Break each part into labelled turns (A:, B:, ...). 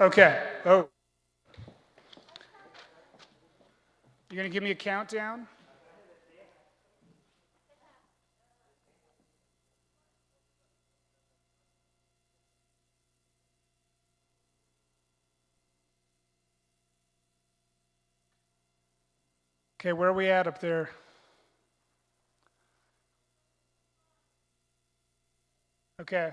A: Okay. Oh. You're going to give me a countdown? Okay, where are we at up there? Okay.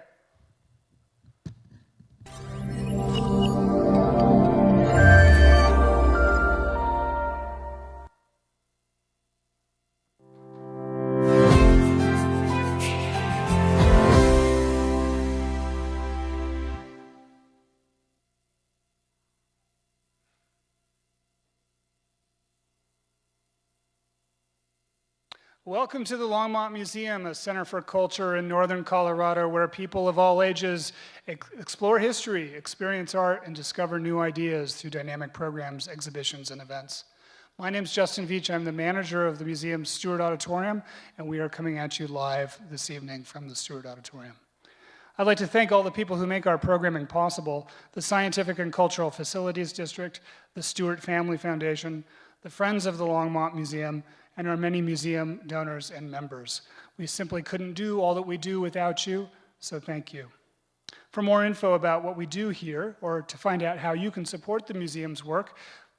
A: Welcome to the Longmont Museum, a center for culture in northern Colorado where people of all ages ex explore history, experience art, and discover new ideas through dynamic programs, exhibitions, and events. My name is Justin Veach. I'm the manager of the museum's Stewart Auditorium, and we are coming at you live this evening from the Stewart Auditorium. I'd like to thank all the people who make our programming possible, the Scientific and Cultural Facilities District, the Stewart Family Foundation, the Friends of the Longmont Museum, and our many museum donors and members. We simply couldn't do all that we do without you, so thank you. For more info about what we do here, or to find out how you can support the museum's work,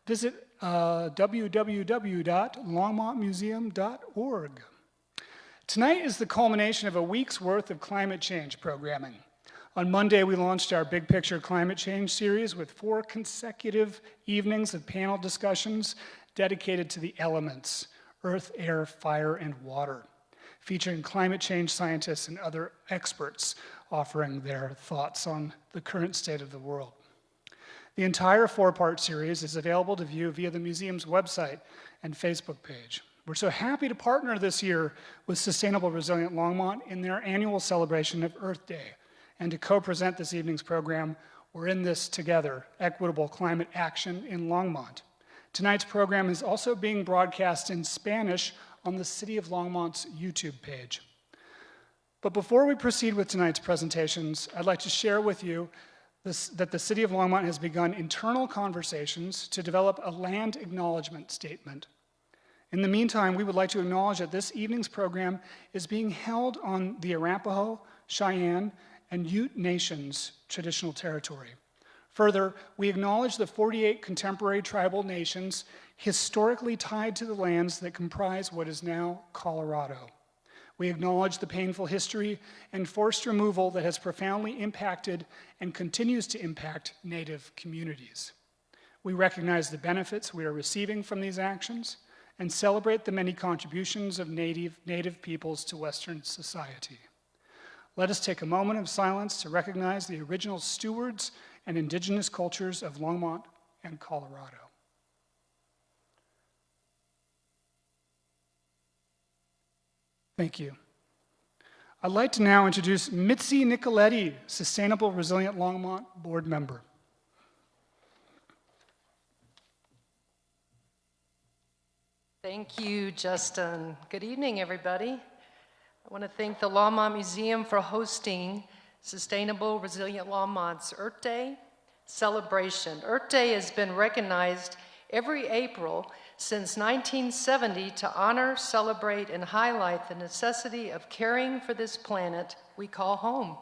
A: visit uh, www.longmontmuseum.org. Tonight is the culmination of a week's worth of climate change programming. On Monday, we launched our Big Picture Climate Change series with four consecutive evenings of panel discussions dedicated to the elements, earth, air, fire, and water, featuring climate change scientists and other experts offering their thoughts on the current state of the world. The entire four-part series is available to view via the museum's website and Facebook page. We're so happy to partner this year with Sustainable Resilient Longmont in their annual celebration of Earth Day. And to co-present this evening's program, we're in this together, Equitable Climate Action in Longmont. Tonight's program is also being broadcast in Spanish on the City of Longmont's YouTube page. But before we proceed with tonight's presentations, I'd like to share with you this, that the City of Longmont has begun internal conversations to develop a land acknowledgement statement. In the meantime, we would like to acknowledge that this evening's program is being held on the Arapaho, Cheyenne, and Ute Nations traditional territory. Further, we acknowledge the 48 contemporary tribal nations historically tied to the lands that comprise what is now Colorado. We acknowledge the painful history and forced removal that has profoundly impacted and continues to impact Native communities. We recognize the benefits we are receiving from these actions and celebrate the many contributions of Native, Native peoples to Western society. Let us take a moment of silence to recognize the original stewards and indigenous cultures of Longmont and Colorado. Thank you. I'd like to now introduce Mitzi Nicoletti, Sustainable Resilient Longmont board member.
B: Thank you, Justin. Good evening, everybody. I want to thank the Longmont Museum for hosting Sustainable Resilient Longmont's Earth Day celebration. Earth Day has been recognized every April since 1970 to honor, celebrate, and highlight the necessity of caring for this planet we call home.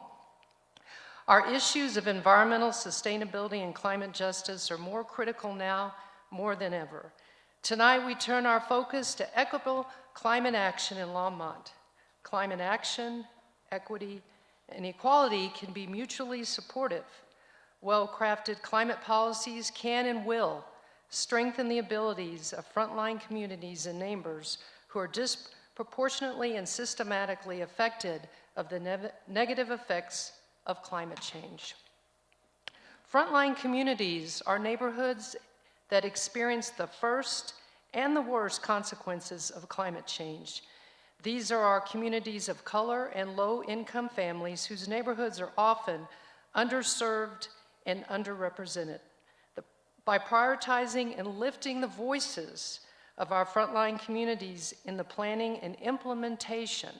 B: Our issues of environmental sustainability and climate justice are more critical now more than ever. Tonight we turn our focus to equitable climate action in Longmont. Climate action, equity, and equality can be mutually supportive. Well-crafted climate policies can and will strengthen the abilities of frontline communities and neighbors who are disproportionately and systematically affected of the ne negative effects of climate change. Frontline communities are neighborhoods that experience the first and the worst consequences of climate change these are our communities of color and low-income families whose neighborhoods are often underserved and underrepresented. The, by prioritizing and lifting the voices of our frontline communities in the planning and implementation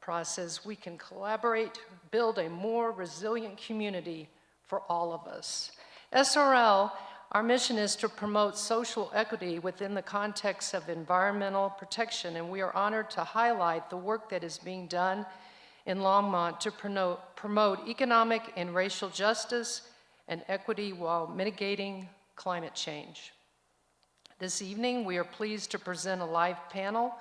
B: process, we can collaborate, build a more resilient community for all of us. SRL, our mission is to promote social equity within the context of environmental protection, and we are honored to highlight the work that is being done in Longmont to promote, economic and racial justice and equity while mitigating climate change. This evening, we are pleased to present a live panel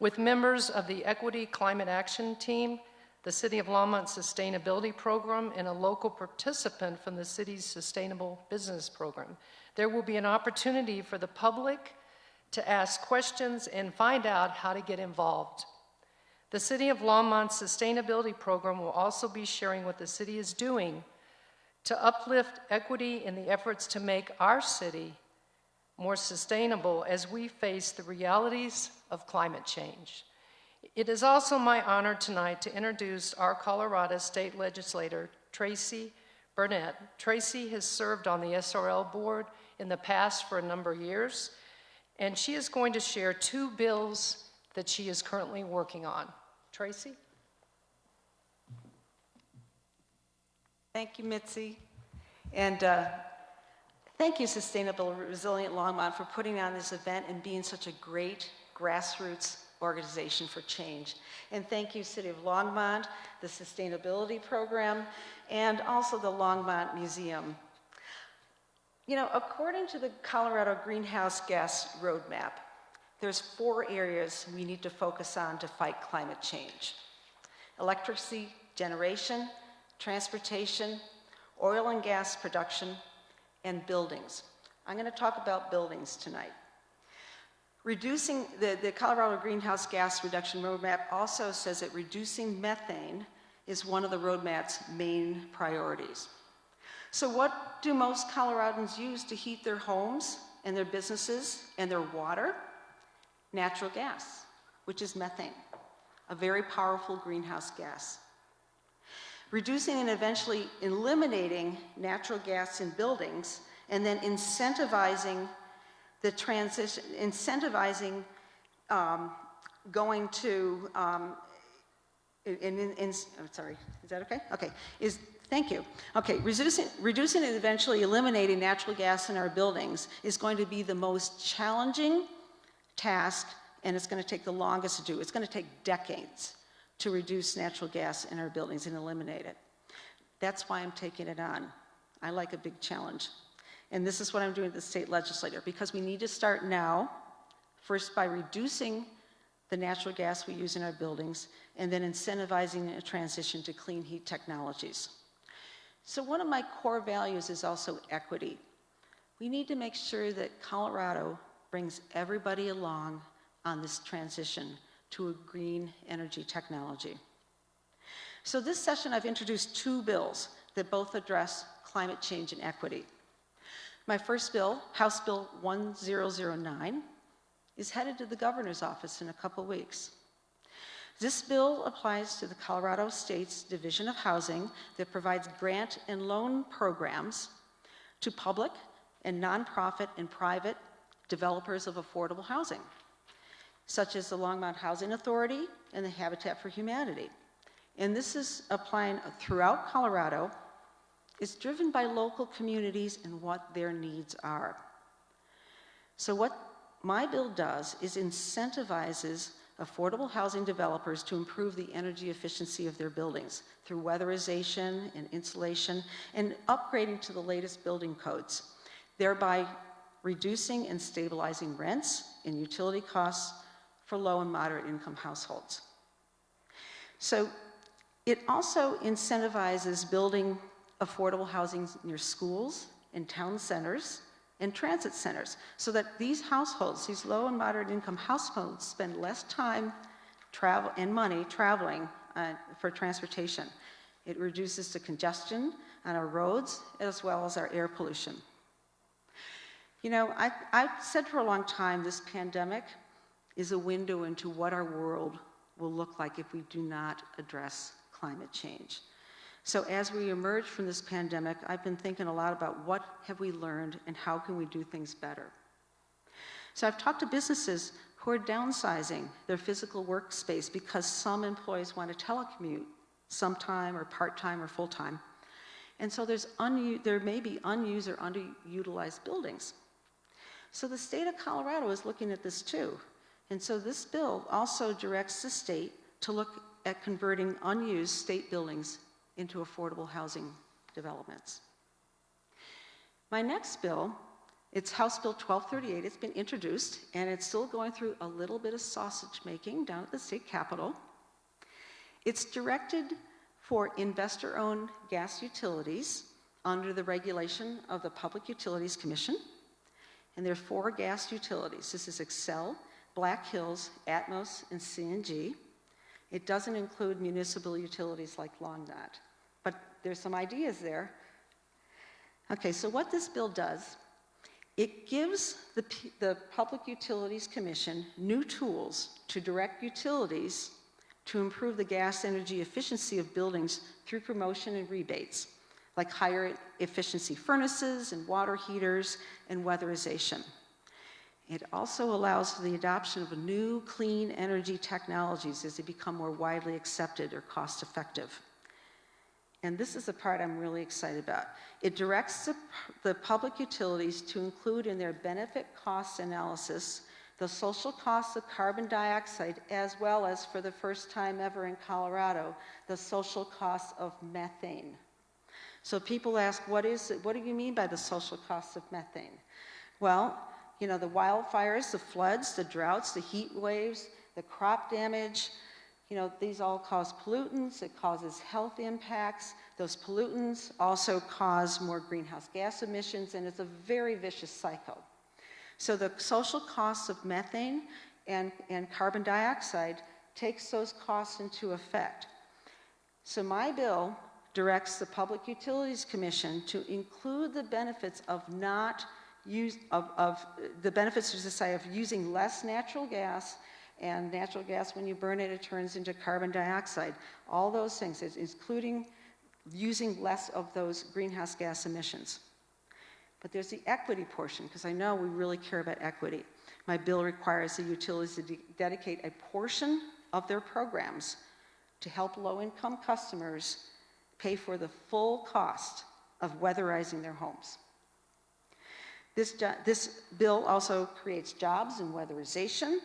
B: with members of the Equity Climate Action Team, the City of Longmont Sustainability Program, and a local participant from the city's Sustainable Business Program. There will be an opportunity for the public to ask questions and find out how to get involved. The City of Longmont's Sustainability Program will also be sharing what the city is doing to uplift equity in the efforts to make our city more sustainable as we face the realities of climate change. It is also my honor tonight to introduce our Colorado State Legislator, Tracey Bernett. Tracey has served on the SRL board in the past for a number of years, and she is going to share two bills that she is currently working on. Tracey?
C: Thank you, Mitzi. And uh, thank you, Sustainable Resilient Longmont, for putting on this event and being such a great grassroots organization for change. And thank you, City of Longmont, the Sustainability Program, and also the Longmont Museum. You know, according to the Colorado Greenhouse Gas Roadmap, there's four areas we need to focus on to fight climate change. Electricity generation, transportation, oil and gas production, and buildings. I'm going to talk about buildings tonight. Reducing the, the Colorado Greenhouse Gas Reduction Roadmap also says that reducing methane is one of the roadmap's main priorities. So what do most Coloradans use to heat their homes and their businesses and their water? Natural gas, which is methane, a very powerful greenhouse gas. Reducing and eventually eliminating natural gas in buildings and then incentivizing the transition, incentivizing um, going to, um, in, in, in, I'm sorry, is that okay? Okay, is, thank you. Okay, reducing, reducing and eventually eliminating natural gas in our buildings is going to be the most challenging task and it's going to take the longest to do. It's going to take decades to reduce natural gas in our buildings and eliminate it. That's why I'm taking it on. I like a big challenge. And this is what I'm doing at the state legislature, because we need to start now, first by reducing the natural gas we use in our buildings, and then incentivizing a transition to clean heat technologies. So one of my core values is also equity. We need to make sure that Colorado brings everybody along on this transition to a green energy technology. So this session I've introduced two bills that both address climate change and equity. My first bill, House Bill 1009, is headed to the governor's office in a couple weeks. This bill applies to the Colorado State's Division of Housing that provides grant and loan programs to public and nonprofit and private developers of affordable housing, such as the Longmont Housing Authority and the Habitat for Humanity. And this is applying throughout Colorado is driven by local communities and what their needs are. So what my bill does is incentivizes affordable housing developers to improve the energy efficiency of their buildings through weatherization and insulation and upgrading to the latest building codes, thereby reducing and stabilizing rents and utility costs for low and moderate income households. So it also incentivizes building affordable housing near schools and town centers and transit centers so that these households, these low and moderate income households, spend less time travel and money traveling uh, for transportation. It reduces the congestion on our roads as well as our air pollution. You know, I, I've said for a long time this pandemic is a window into what our world will look like if we do not address climate change. So as we emerge from this pandemic, I've been thinking a lot about what have we learned and how can we do things better. So I've talked to businesses who are downsizing their physical workspace because some employees want to telecommute sometime or part-time or full-time. And so there's there may be unused or underutilized buildings. So the state of Colorado is looking at this too. And so this bill also directs the state to look at converting unused state buildings into affordable housing developments. My next bill, it's House Bill 1238. It's been introduced, and it's still going through a little bit of sausage making down at the state capitol. It's directed for investor owned gas utilities under the regulation of the Public Utilities Commission. And there are four gas utilities. This is Xcel, Black Hills, Atmos, and CNG. It doesn't include municipal utilities like Longmont, but there's some ideas there. Okay, so what this bill does, it gives the, the Public Utilities Commission new tools to direct utilities to improve the gas energy efficiency of buildings through promotion and rebates, like higher efficiency furnaces and water heaters and weatherization. It also allows for the adoption of new clean energy technologies as they become more widely accepted or cost effective. And this is the part I'm really excited about. It directs the, the public utilities to include in their benefit cost analysis the social costs of carbon dioxide, as well as, for the first time ever in Colorado, the social costs of methane. So people ask, what is it? What do you mean by the social costs of methane? Well, you know, the wildfires, the floods, the droughts, the heat waves, the crop damage, you know, these all cause pollutants, it causes health impacts. Those pollutants also cause more greenhouse gas emissions, and it's a very vicious cycle. So the social costs of methane and, and carbon dioxide takes those costs into effect. So my bill directs the Public Utilities Commission to include the benefits of not use of, of the benefits to society of using less natural gas and natural gas when you burn it it turns into carbon dioxide all those things including using less of those greenhouse gas emissions but there's the equity portion, because I know we really care about equity. My bill requires the utilities to de dedicate a portion of their programs to help low income customers pay for the full cost of weatherizing their homes. This, this bill also creates jobs in weatherization,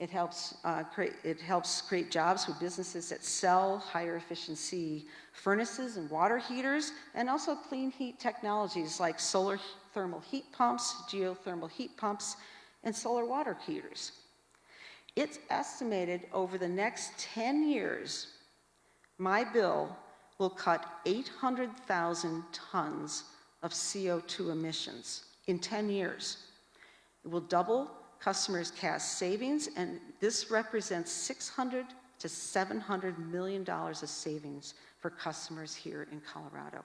C: it helps, uh, create, it helps create jobs for businesses that sell higher efficiency furnaces and water heaters, and also clean heat technologies like solar thermal heat pumps, geothermal heat pumps, and solar water heaters. It's estimated over the next 10 years, my bill will cut 800,000 tons of CO2 emissions in 10 years. It will double customers' cash savings, and this represents 600 to 700 million dollars of savings for customers here in Colorado.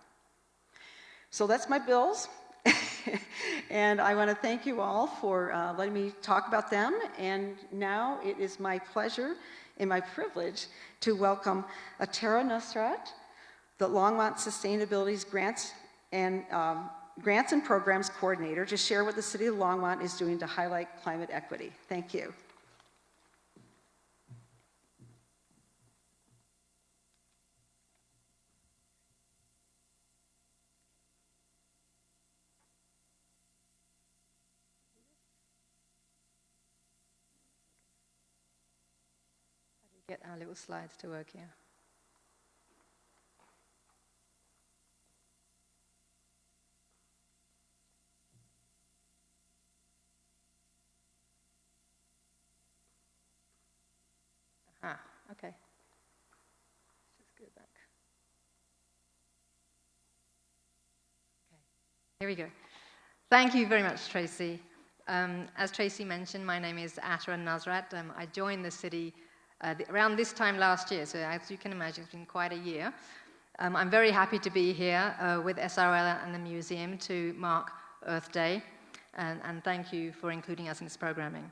C: So that's my bills. and I want to thank you all for uh, letting me talk about them. And now it is my pleasure and my privilege to welcome Atara Nusrat, the Longmont Sustainability's Grants and um, Grants and Programs Coordinator to share what the City of Longmont is doing to highlight climate equity. Thank you.
D: get our little slides to work here? Ah, okay. Let's just go back. Okay, here we go. Thank you very much, Tracey. Um, as Tracey mentioned, my name is Atara Nusrat. Um, I joined the city uh, the, around this time last year, so as you can imagine, it's been quite a year. Um, I'm very happy to be here uh, with SRL and the museum to mark Earth Day, and, and thank you for including us in this programming.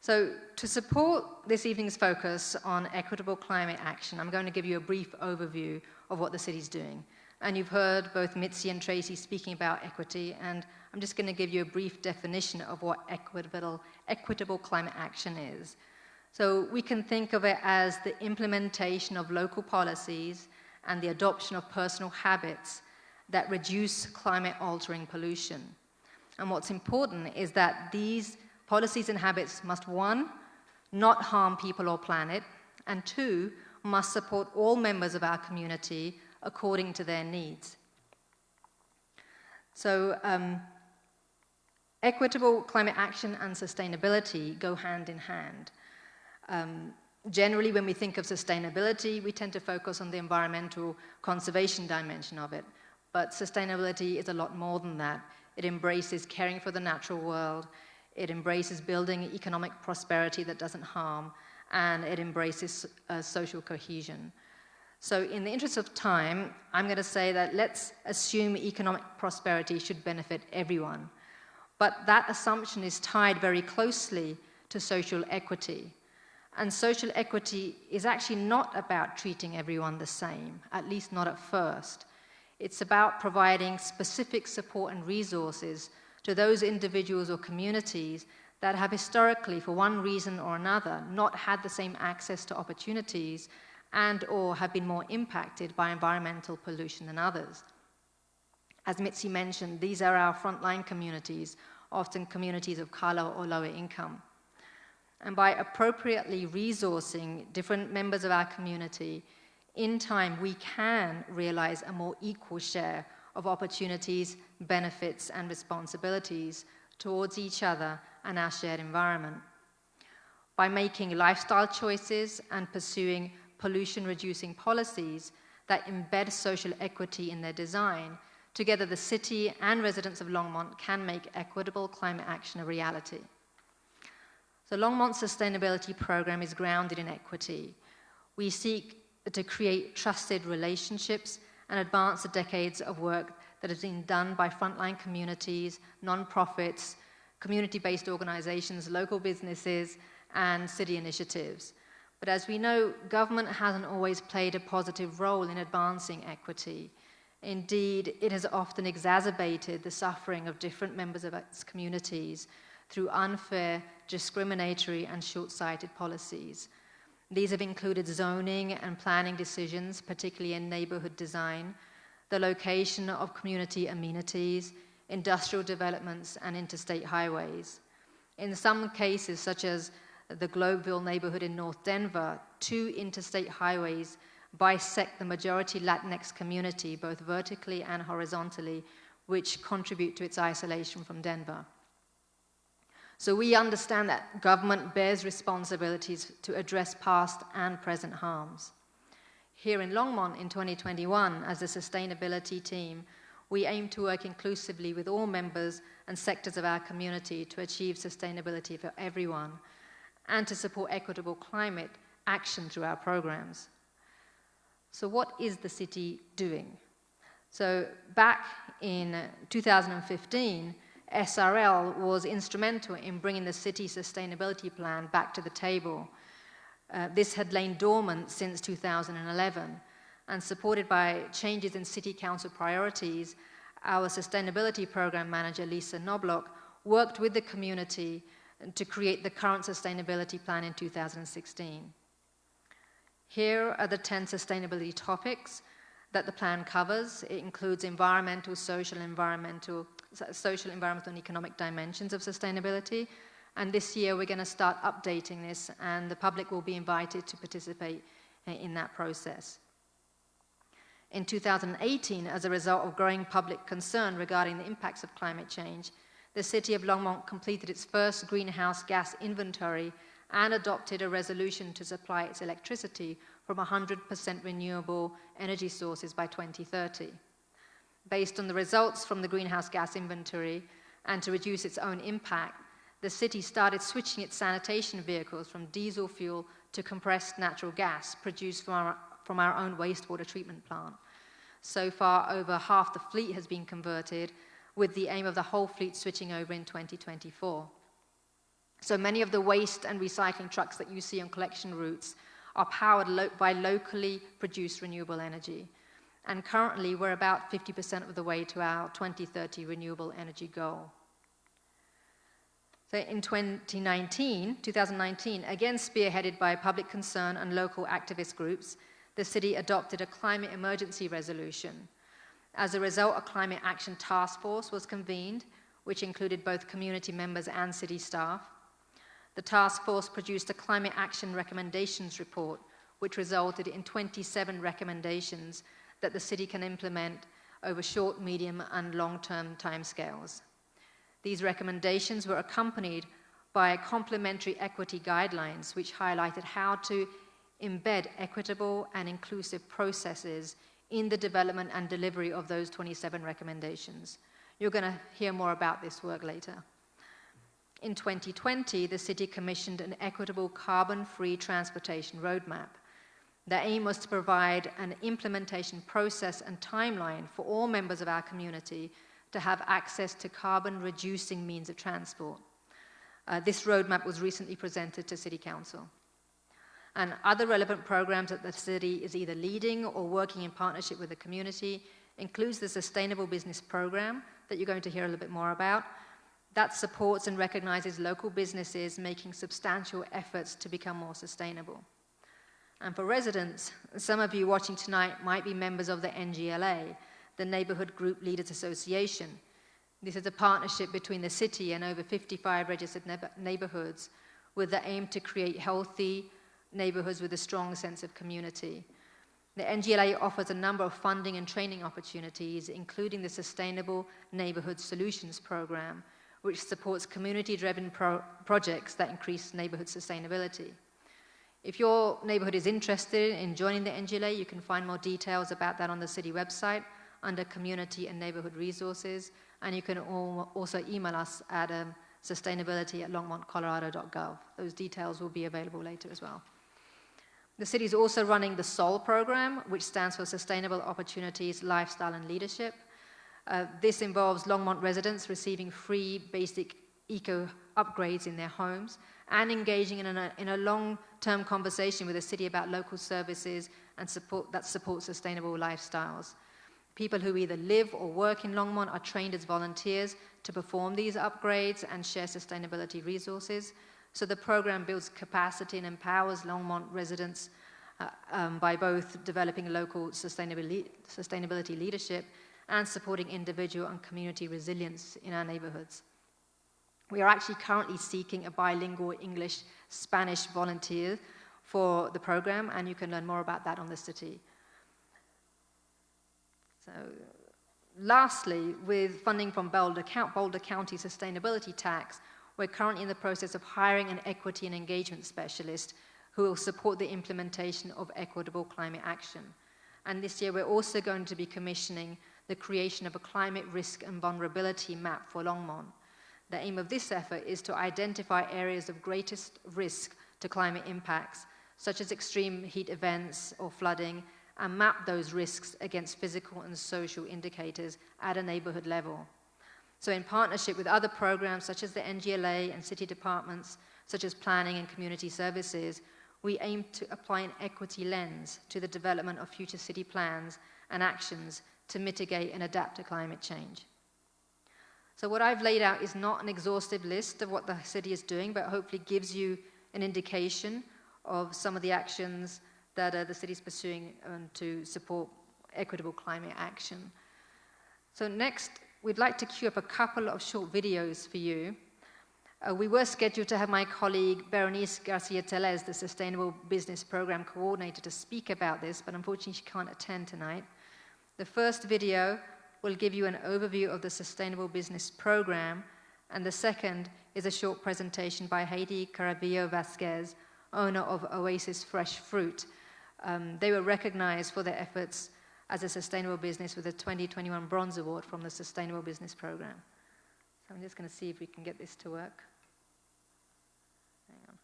D: So to support this evening's focus on equitable climate action, I'm going to give you a brief overview of what the city's doing. And you've heard both Mitzi and Tracey speaking about equity, and I'm just going to give you a brief definition of what equitable, equitable climate action is. So we can think of it as the implementation of local policies and the adoption of personal habits that reduce climate altering pollution. And what's important is that these policies and habits must, one, not harm people or planet, and two, must support all members of our community according to their needs. So, um, equitable climate action and sustainability go hand in hand. Um, generally, when we think of sustainability, we tend to focus on the environmental conservation dimension of it. But sustainability is a lot more than that. It embraces caring for the natural world, it embraces building economic prosperity that doesn't harm, and it embraces uh, social cohesion. So, in the interest of time, I'm going to say that let's assume economic prosperity should benefit everyone. But that assumption is tied very closely to social equity. And social equity is actually not about treating everyone the same, at least not at first. It's about providing specific support and resources to those individuals or communities that have historically, for one reason or another, not had the same access to opportunities and or have been more impacted by environmental pollution than others. As Mitzi mentioned, these are our frontline communities, often communities of color or lower income. And by appropriately resourcing different members of our community, in time we can realize a more equal share of opportunities, benefits, and responsibilities towards each other and our shared environment. By making lifestyle choices and pursuing pollution reducing policies that embed social equity in their design, together the city and residents of Longmont can make equitable climate action a reality. The Longmont Sustainability Program is grounded in equity. We seek to create trusted relationships and advance the decades of work that has been done by frontline communities, nonprofits, community based organizations, local businesses, and city initiatives. But as we know, government hasn't always played a positive role in advancing equity. Indeed, it has often exacerbated the suffering of different members of its communities through unfair, discriminatory, and short sighted policies. These have included zoning and planning decisions, particularly in neighborhood design, the location of community amenities, industrial developments, and interstate highways. In some cases, such as the Globeville neighborhood in North Denver, two interstate highways bisect the majority Latinx community, both vertically and horizontally, which contribute to its isolation from Denver. So we understand that government bears responsibilities to address past and present harms. Here in Longmont in 2021, as a sustainability team, we aim to work inclusively with all members and sectors of our community to achieve sustainability for everyone and to support equitable climate action through our programs. So, what is the city doing? So, back in 2015, SRL was instrumental in bringing the city sustainability plan back to the table. Uh, this had lain dormant since 2011, and supported by changes in city council priorities, our sustainability program manager, Lisa Knoblauch, worked with the community to create the current sustainability plan in 2016. Here are the 10 sustainability topics that the plan covers. It includes environmental, social, environmental, social, environmental, and economic dimensions of sustainability. And this year we're going to start updating this, and the public will be invited to participate in that process. In 2018, as a result of growing public concern regarding the impacts of climate change, the City of Longmont completed its first greenhouse gas inventory and adopted a resolution to supply its electricity from 100% renewable energy sources by 2030. Based on the results from the greenhouse gas inventory and to reduce its own impact, the city started switching its sanitation vehicles from diesel fuel to compressed natural gas produced from our, from our own wastewater treatment plant. So far, over half the fleet has been converted, with the aim of the whole fleet switching over in 2024. So many of the waste and recycling trucks that you see on collection routes are powered lo by locally produced renewable energy. And currently, we're about 50% of the way to our 2030 renewable energy goal. So in 2019, 2019, again spearheaded by public concern and local activist groups, the city adopted a climate emergency resolution. As a result, a climate action task force was convened, which included both community members and city staff. The task force produced a climate action recommendations report, which resulted in 27 recommendations that the city can implement over short, medium, and long-term timescales. These recommendations were accompanied by complementary equity guidelines, which highlighted how to embed equitable and inclusive processes in the development and delivery of those 27 recommendations. You're going to hear more about this work later. In 2020, the city commissioned an equitable carbon-free transportation roadmap. The aim was to provide an implementation process and timeline for all members of our community to have access to carbon-reducing means of transport. Uh, this roadmap was recently presented to City Council. And other relevant programs that the city is either leading or working in partnership with the community includes the Sustainable Business Program that you're going to hear a little bit more about. That supports and recognizes local businesses making substantial efforts to become more sustainable. And for residents, some of you watching tonight might be members of the NGLA, the Neighborhood Group Leaders Association. This is a partnership between the city and over 55 registered neighborhoods with the aim to create healthy neighborhoods with a strong sense of community. The NGLA offers a number of funding and training opportunities, including the Sustainable Neighborhood Solutions Program, which supports community-driven pro projects that increase neighborhood sustainability. If your neighborhood is interested in joining the NGLA, you can find more details about that on the city website under Community and Neighborhood Resources, and you can also email us at um, sustainability at longmontcolorado.gov. Those details will be available later as well. The city is also running the SOL program, which stands for Sustainable Opportunities, Lifestyle and Leadership. Uh, this involves Longmont residents receiving free basic eco upgrades in their homes and engaging in a, in a long-term conversation with the city about local services and support that support sustainable lifestyles. People who either live or work in Longmont are trained as volunteers to perform these upgrades and share sustainability resources. So the program builds capacity and empowers Longmont residents uh, um, by both developing local sustainability, sustainability leadership and supporting individual and community resilience in our neighborhoods. We are actually currently seeking a bilingual English-Spanish volunteer for the program, and you can learn more about that on the city. So, lastly, with funding from Boulder, Boulder County Sustainability Tax, we're currently in the process of hiring an equity and engagement specialist who will support the implementation of equitable climate action. And this year, we're also going to be commissioning the creation of a climate risk and vulnerability map for Longmont. The aim of this effort is to identify areas of greatest risk to climate impacts, such as extreme heat events or flooding, and map those risks against physical and social indicators at a neighborhood level. So in partnership with other programs such as the NGLA and city departments, such as planning and community services, we aim to apply an equity lens to the development of future city plans and actions to mitigate and adapt to climate change. So what I've laid out is not an exhaustive list of what the city is doing, but hopefully gives you an indication of some of the actions that uh, the city is pursuing um, to support equitable climate action. So next, we'd like to queue up a couple of short videos for you. Uh, we were scheduled to have my colleague Berenice Garcia Teles, the Sustainable Business Program Coordinator, to speak about this, but unfortunately she can't attend tonight. The first video will give you an overview of the Sustainable Business Program, and the second is a short presentation by Heidi Carabillo Vasquez, owner of Oasis Fresh Fruit. Um, they were recognized for their efforts as a sustainable business with a 2021 Bronze Award from the Sustainable Business Program. So I'm just going to see if we can get this to work. Hang on.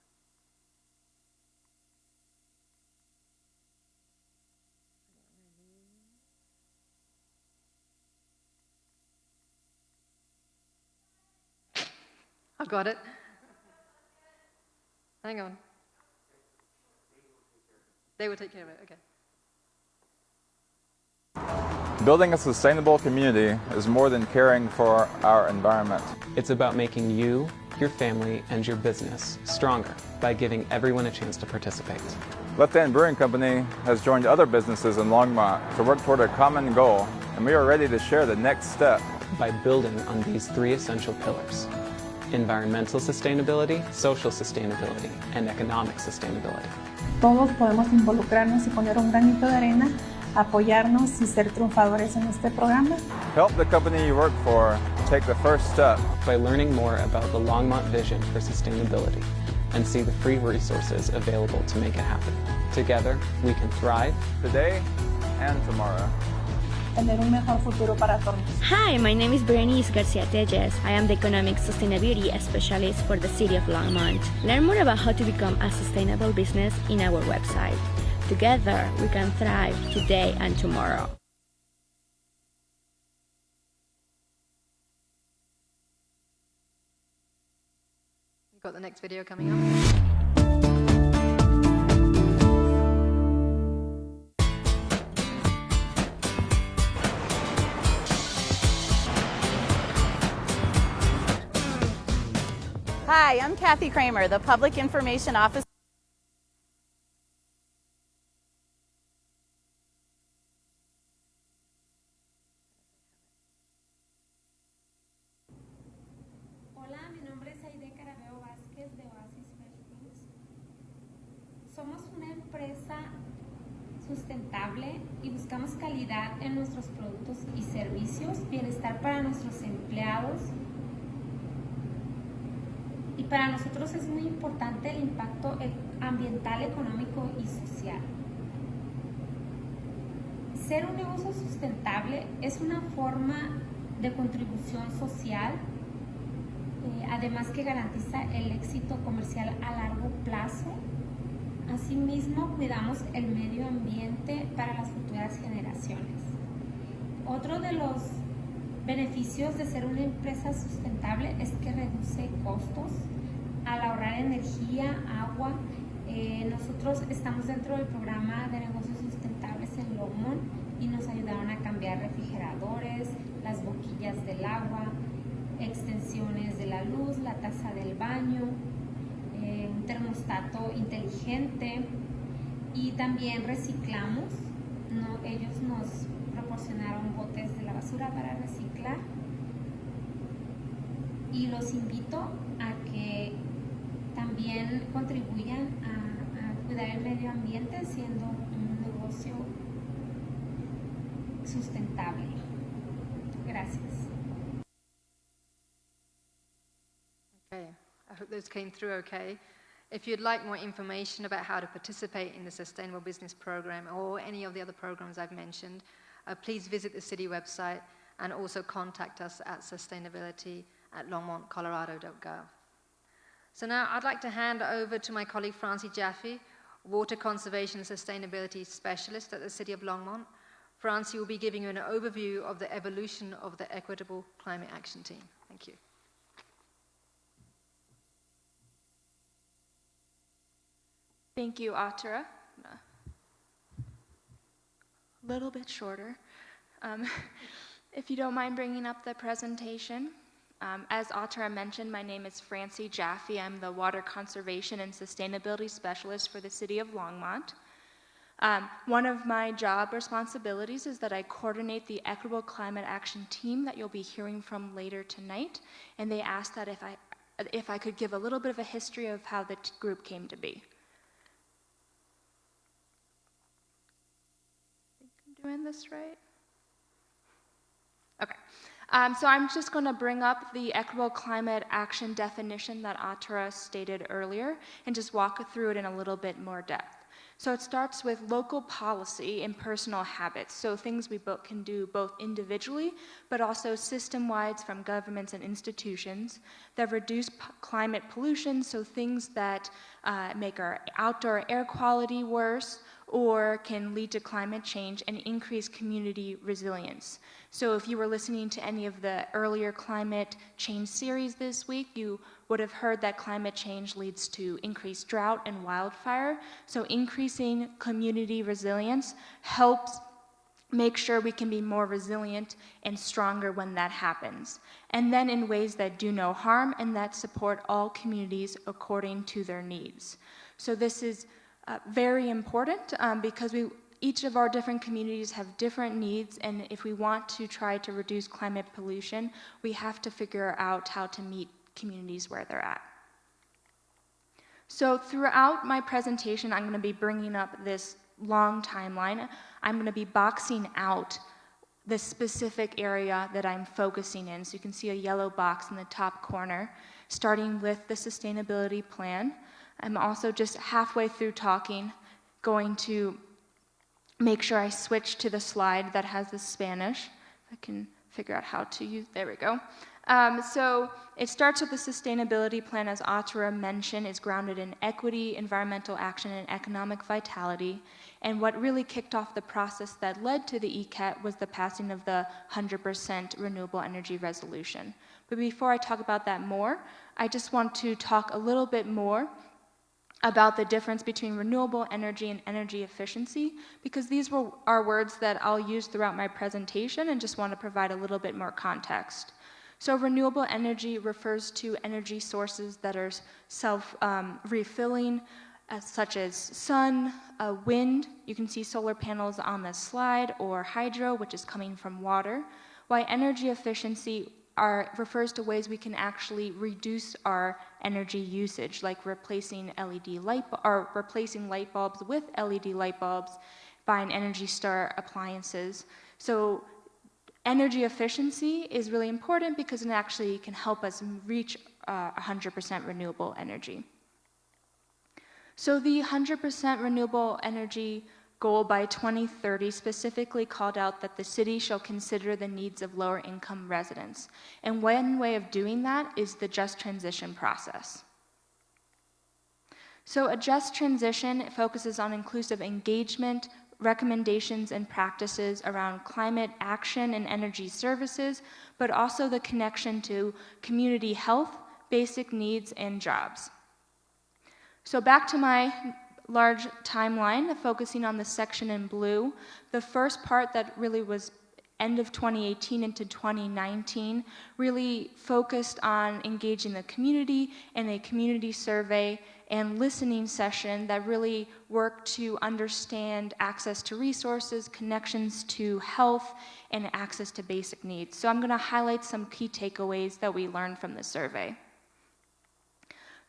D: I've got it. Hang on. They will take care of it,
E: okay. Building a sustainable community is more than caring for our environment.
F: It's about making you, your family, and your business stronger by giving everyone a chance to participate.
E: Left Hand Brewing Company has joined other businesses in Longmont to work toward a common goal, and we are ready to share the next step.
F: by building on these three essential pillars environmental sustainability, social sustainability, and economic sustainability.
G: todos podemos involucrarnos y poner un granito de arena, apoyarnos y ser triunfadores en este programa.
E: Help the company you work for take the first step.
F: By learning more about the Longmont vision for sustainability and see the free resources available to make it happen. Together, we can thrive
E: Today and tomorrow.
G: tener un mejor futuro para todos.
H: Hi, my name is Berenice Garcia Tejes. I am the Economic Sustainability Specialist for the City of Longmont. Learn more about how to become a sustainable business in our website. Together, we can thrive today and tomorrow.
D: You've got the next video coming up.
I: Hi, I'm Kathy Kramer, the Public Information Officer.
J: Bienestar para nuestros empleados. Y para nosotros es muy importante el impacto e- ambiental, económico y social. Ser un negocio sustentable es una forma de contribución social eh, además que garantiza el éxito comercial a largo plazo. Asimismo, cuidamos el medio ambiente para las futuras generaciones. Otro de los beneficios de ser una empresa sustentable es que reduce costos al ahorrar energía, agua. Eh, nosotros estamos dentro del programa de negocios sustentables en Longmont y nos ayudaron a cambiar refrigeradores, las boquillas del agua, extensiones de la luz, la taza del baño, eh, un termostato inteligente y también reciclamos. Ellos nos proporcionaron botes de la basura para reciclar y los invito a que también contribuyan a, a cuidar el medio ambiente siendo un negocio sustentable. Gracias.
D: Okay, I hope those came through okay. If you'd like more information about how to participate in the Sustainable Business Program or any of the other programs I've mentioned, uh, please visit the city website and also contact us at sustainability at longmontcolorado.gov. So now I'd like to hand over to my colleague Francie Jaffe, Water Conservation and Sustainability Specialist at the City of Longmont. Francie will be giving you an overview of the evolution of the Equitable Climate Action Team. Thank you.
K: Thank you, Atara. Little bit shorter. Um, if you don't mind bringing up the presentation. Um, as Atara mentioned, my name is Francie Jaffe. I'm the Water Conservation and Sustainability Specialist for the City of Longmont. Um, one of my job responsibilities is that I coordinate the Equitable Climate Action Team that you'll be hearing from later tonight, and they asked that if I, if I could give a little bit of a history of how the group came to be. think I'm doing this right? Okay. Um, so I'm just going to bring up the equitable climate action definition that Atara stated earlier and just walk through it in a little bit more depth. So it starts with local policy and personal habits, so things we both can do both individually, but also system-wide from governments and institutions that reduce climate pollution, so things that uh, make our outdoor air quality worse or can lead to climate change and increase community resilience. So if you were listening to any of the earlier climate change series this week, you would have heard that climate change leads to increased drought and wildfire. So increasing community resilience helps make sure we can be more resilient and stronger when that happens. And then in ways that do no harm and that support all communities according to their needs. So this is uh, very important um, because we, each of our different communities have different needs, and if we want to try to reduce climate pollution, we have to figure out how to meet communities where they're at. So throughout my presentation, I'm going to be bringing up this long timeline. I'm going to be boxing out the specific area that I'm focusing in. So you can see a yellow box in the top corner, starting with the sustainability plan. I'm also just halfway through talking, going to make sure I switch to the slide that has the Spanish. If I can figure out how to use, there we go. Um, so it starts with the sustainability plan, as Atura mentioned, is grounded in equity, environmental action, and economic vitality. And what really kicked off the process that led to the ECAT was the passing of the 100% renewable energy resolution. But before I talk about that more, I just want to talk a little bit more about the difference between renewable energy and energy efficiency, because these were, are words that I'll use throughout my presentation and just want to provide a little bit more context. So renewable energy refers to energy sources that are self-refilling, um, uh, such as sun, uh, wind, you can see solar panels on the slide, or hydro, which is coming from water, while energy efficiency are, refers to ways we can actually reduce our energy usage, like replacing LED light, or replacing light bulbs with LED light bulbs, buying Energy Star appliances. So energy efficiency is really important because it actually can help us reach 100% uh, renewable energy. So the 100% renewable energy goal by 2030 specifically called out that the city shall consider the needs of lower income residents. And one way of doing that is the just transition process. So a just transition focuses on inclusive engagement, recommendations and practices around climate action and energy services, but also the connection to community health, basic needs, and jobs. So back to my large timeline, focusing on the section in blue. The first part that really was end of 2018 into 2019 really focused on engaging the community in a community survey and listening session that really worked to understand access to resources, connections to health, and access to basic needs. So I'm going to highlight some key takeaways that we learned from the survey.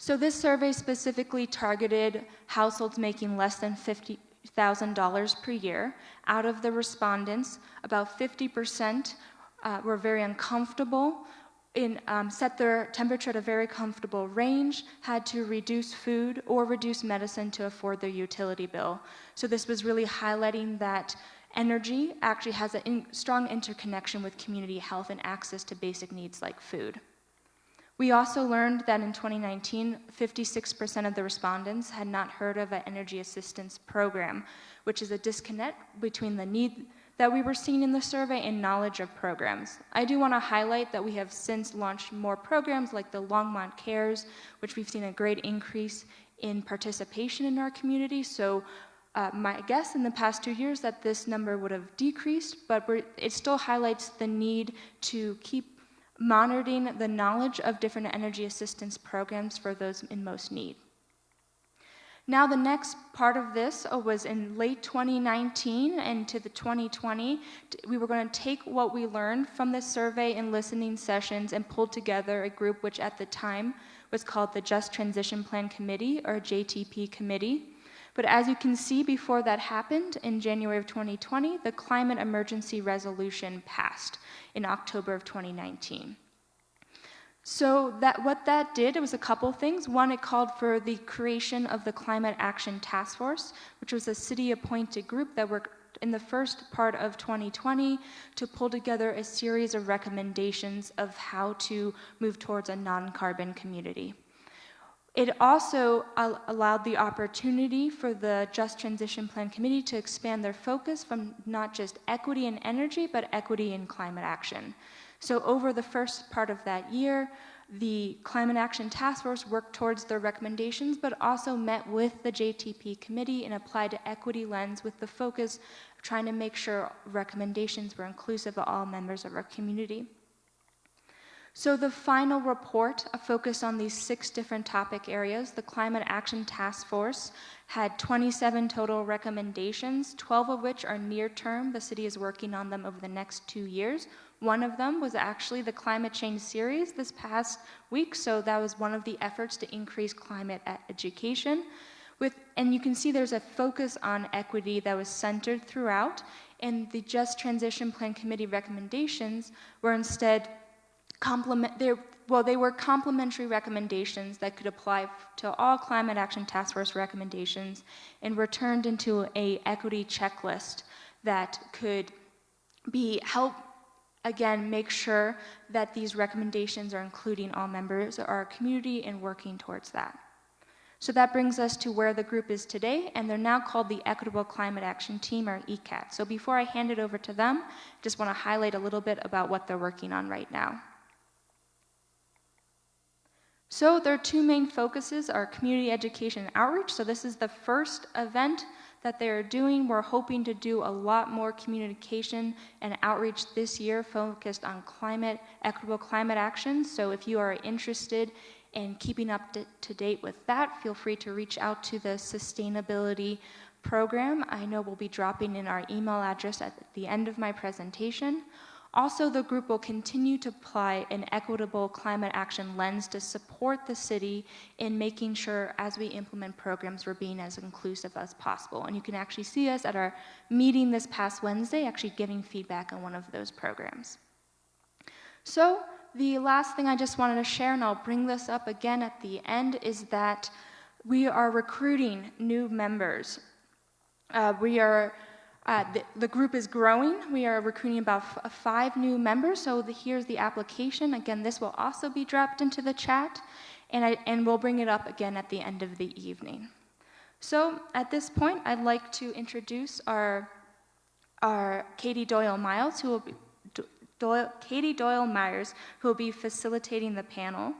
K: So this survey specifically targeted households making less than $50,000 per year. Out of the respondents, about 50% uh, were very uncomfortable in, um, set their temperature at a very comfortable range, had to reduce food or reduce medicine to afford their utility bill. So this was really highlighting that energy actually has a in strong interconnection with community health and access to basic needs like food. We also learned that in 2019, 56% of the respondents had not heard of an energy assistance program, which is a disconnect between the need that we were seeing in the survey and knowledge of programs. I do want to highlight that we have since launched more programs like the Longmont Cares, which we've seen a great increase in participation in our community. So uh, my guess in the past two years that this number would have decreased, but it still highlights the need to keep monitoring the knowledge of different energy assistance programs for those in most need. Now the next part of this was in late 2019 and to the 2020, we were going to take what we learned from this survey and listening sessions and pull together a group which at the time was called the Just Transition Plan Committee or JTP Committee. But as you can see before that happened in January of 2020, the climate emergency resolution passed in October of 2019. So that what that did, it was a couple things. One, it called for the creation of the Climate Action Task Force, which was a city-appointed group that worked in the first part of 2020 to pull together a series of recommendations of how to move towards a non-carbon community. It also allowed the opportunity for the Just Transition Plan Committee to expand their focus from not just equity and energy, but equity and climate action. So over the first part of that year, the Climate Action Task Force worked towards their recommendations, but also met with the JTP committee and applied an equity lens with the focus of trying to make sure recommendations were inclusive of all members of our community. So the final report uh, focused on these six different topic areas. The Climate Action Task Force had 27 total recommendations, 12 of which are near term. The city is working on them over the next two years. One of them was actually the climate change series this past week, so that was one of the efforts to increase climate education. With, and you can see there's a focus on equity that was centered throughout, and the Just Transition Plan Committee recommendations were instead complement, well, they were complementary recommendations that could apply to all Climate Action Task Force recommendations and were turned into a equity checklist that could be help again make sure that these recommendations are including all members of our community and working towards that. So that brings us to where the group is today, and they're now called the Equitable Climate Action Team, or ECAT. So before I hand it over to them, just want to highlight a little bit about what they're working on right now. So their two main focuses are community education and outreach. So this is the first event that they are doing. We're hoping to do a lot more communication and outreach this year focused on climate, equitable climate action. So if you are interested in keeping up to, to date with that, feel free to reach out to the sustainability program. I know we'll be dropping in our email address at the end of my presentation. Also, the group will continue to apply an equitable climate action lens to support the city in making sure as we implement programs we're being as inclusive as possible. And you can actually see us at our meeting this past Wednesday actually giving feedback on one of those programs. So, the last thing I just wanted to share, and I'll bring this up again at the end, is that we are recruiting new members. Uh, we are uh, the, the, group is growing. We are recruiting about f- five new members. So the, here's the application. Again, this will also be dropped into the chat, and, I, and we'll bring it up again at the end of the evening. So at this point, I'd like to introduce our, our Katie Doyle Miles, who will be Doyle, Katie Doyle Myers, who will be facilitating the panel.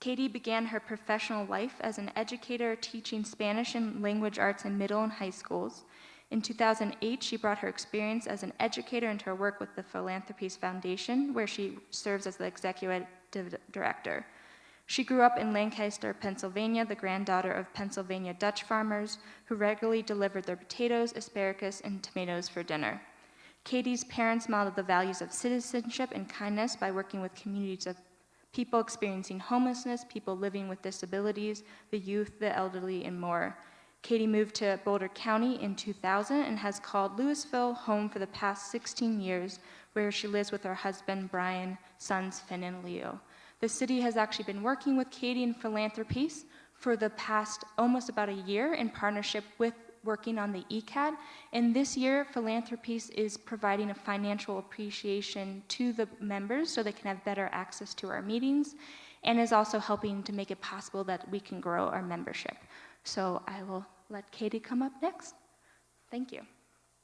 K: Katie began her professional life as an educator teaching Spanish and language arts in middle and high schools. In 2008, she brought her experience as an educator into her work with the Philanthropiece Foundation, where she serves as the executive director. She grew up in Lancaster, Pennsylvania, the granddaughter of Pennsylvania Dutch farmers who regularly delivered their potatoes, asparagus, and tomatoes for dinner. Katie's parents modeled the values of citizenship and kindness by working with communities of people experiencing homelessness, people living with disabilities, the youth, the elderly, and more. Katie moved to Boulder County in 2000 and has called Louisville home for the past 16 years, where she lives with her husband, Brian, sons, Finn and Leo. The city has actually been working with Katie and Philanthropiece for the past almost about a year in partnership with working on the ECAT. And this year, Philanthropiece is providing a financial appreciation to the members so they can have better access to our meetings and is also helping to make it possible that we can grow our membership. So I will let Katie come up next. Thank you.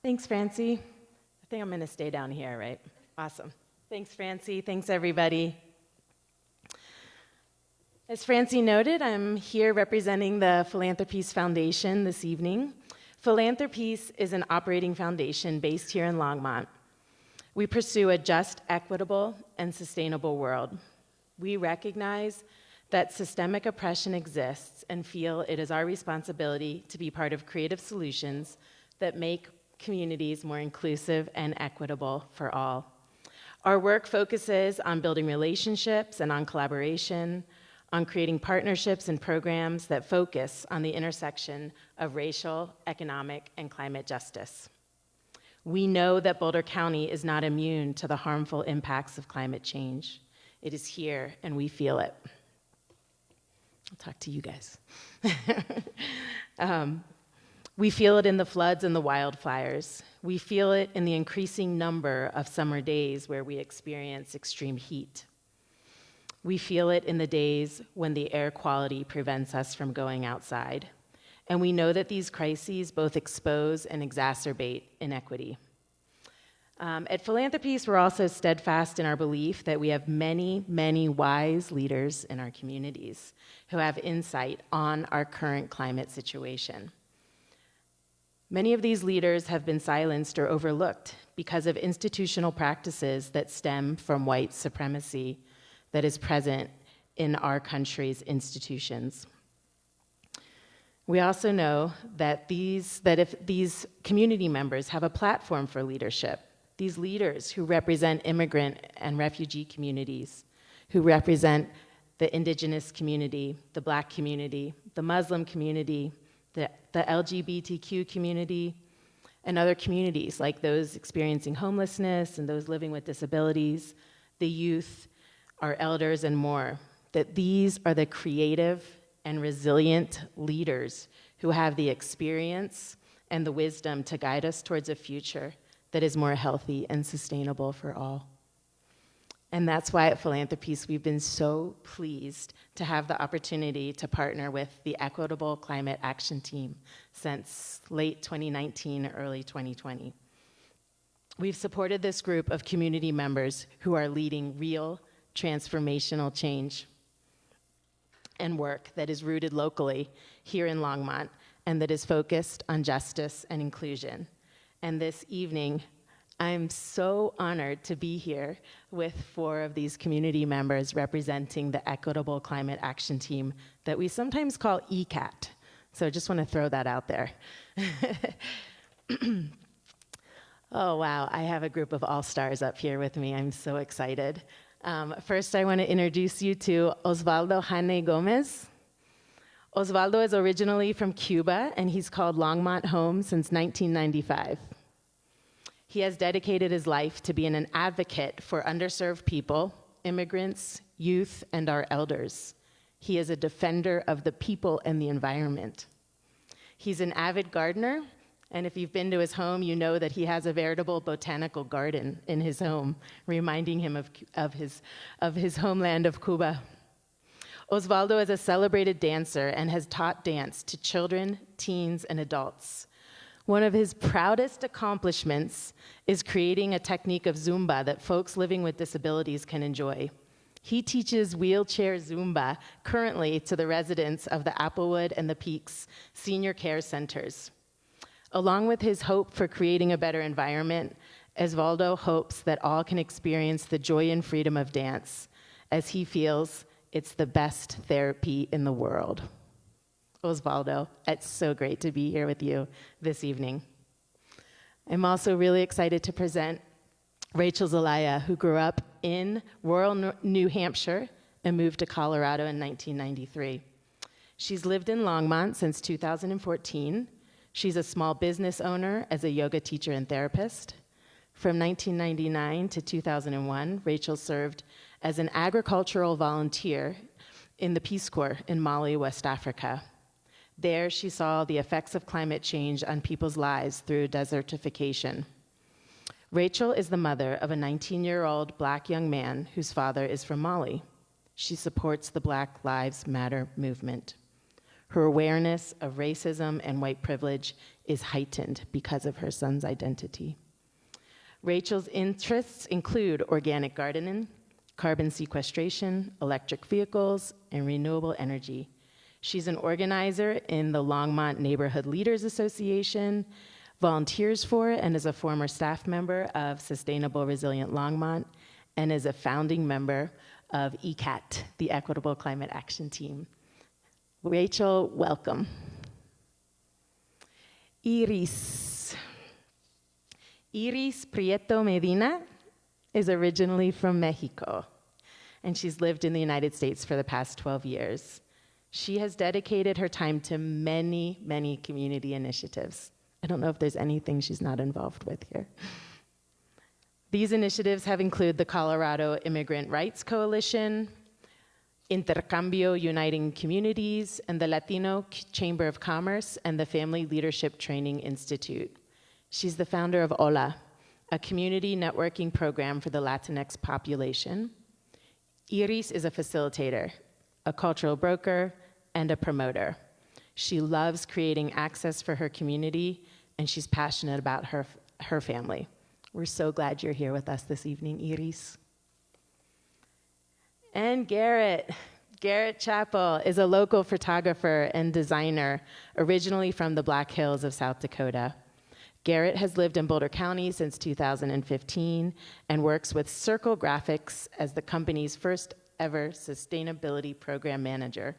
L: Thanks, Francie. I think I'm going to stay down here, right? Awesome. Thanks, Francie. Thanks, everybody. As Francie noted, I'm here representing the Philanthropiece Foundation this evening. Philanthropiece is an operating foundation based here in Longmont. We pursue a just, equitable, and sustainable world. We recognize that systemic oppression exists and feel it is our responsibility to be part of creative solutions that make communities more inclusive and equitable for all. Our work focuses on building relationships and on collaboration, on creating partnerships and programs that focus on the intersection of racial, economic, and climate justice. We know that Boulder County is not immune to the harmful impacts of climate change. It is here, and we feel it. I'll talk to you guys. um, we feel it in the floods and the wildfires. We feel it in the increasing number of summer days where we experience extreme heat. We feel it in the days when the air quality prevents us from going outside. And we know that these crises both expose and exacerbate inequity. Um, at Philanthropiece, we're also steadfast in our belief that we have many, many wise leaders in our communities who have insight on our current climate situation. Many of these leaders have been silenced or overlooked because of institutional practices that stem from white supremacy, that is present in our country's institutions. We also know that, these, that if these community members have a platform for leadership, these leaders who represent immigrant and refugee communities, who represent the indigenous community, the black community, the Muslim community, the, the LGBTQ community, and other communities like those experiencing homelessness and those living with disabilities, the youth, our elders, and more, that these are the creative and resilient leaders who have the experience and the wisdom to guide us towards a future that is more healthy and sustainable for all. And that's why at Philanthropiece we've been so pleased to have the opportunity to partner with the Equitable Climate Action Team since late 2019, early 2020. We've supported this group of community members who are leading real transformational change and work that is rooted locally here in Longmont and that is focused on justice and inclusion. And this evening, I'm so honored to be here with four of these community members representing the Equitable Climate Action Team that we sometimes call ECAT. So I just want to throw that out there. oh, wow, I have a group of all stars up here with me. I'm so excited. Um, first, I want to introduce you to Osvaldo Jane Gomez. Osvaldo is originally from Cuba, and he's called Longmont home since 1995. He has dedicated his life to being an advocate for underserved people, immigrants, youth, and our elders. He is a defender of the people and the environment. He's an avid gardener, and if you've been to his home, you know that he has a veritable botanical garden in his home, reminding him of, of, his, of his homeland of Cuba. Osvaldo is a celebrated dancer and has taught dance to children, teens, and adults. One of his proudest accomplishments is creating a technique of Zumba that folks living with disabilities can enjoy. He teaches wheelchair Zumba currently to the residents of the Applewood and the Peaks senior care centers. Along with his hope for creating a better environment, Osvaldo hopes that all can experience the joy and freedom of dance, as he feels it's the best therapy in the world. Osvaldo. It's so great to be here with you this evening. I'm also really excited to present Rachel Zelaya, who grew up in rural New Hampshire and moved to Colorado in 1993. She's lived in Longmont since 2014. She's a small business owner as a yoga teacher and therapist. From 1999 to 2001, Rachel served as an agricultural volunteer in the Peace Corps in Mali, West Africa. There, she saw the effects of climate change on people's lives through desertification. Rachel is the mother of a 19 year old black young man whose father is from Mali. She supports the Black Lives Matter movement. Her awareness of racism and white privilege is heightened because of her son's identity. Rachel's interests include organic gardening, carbon sequestration, electric vehicles, and renewable energy. She's an organizer in the Longmont Neighborhood Leaders Association, volunteers for and is a former staff member of Sustainable Resilient Longmont, and is a founding member of ECAT, the Equitable Climate Action Team. Rachel, welcome. Iris. Iris Prieto Medina is originally from Mexico, and she's lived in the United States for the past 12 years. She has dedicated her time to many, many community initiatives. I don't know if there's anything she's not involved with here. These initiatives have included the Colorado Immigrant Rights Coalition, Intercambio Uniting Communities, and the Latino Chamber of Commerce and the Family Leadership Training Institute. She's the founder of OLA, a community networking program for the Latinx population. Iris is a facilitator, a cultural broker, and a promoter. She loves creating access for her community, and she's passionate about her, her family. We're so glad you're here with us this evening, Iris. And Garrett. Garrett Chappell is a local photographer and designer, originally from the Black Hills of South Dakota. Garrett has lived in Boulder County since 2015 and works with Circle Graphics as the company's first ever sustainability program manager.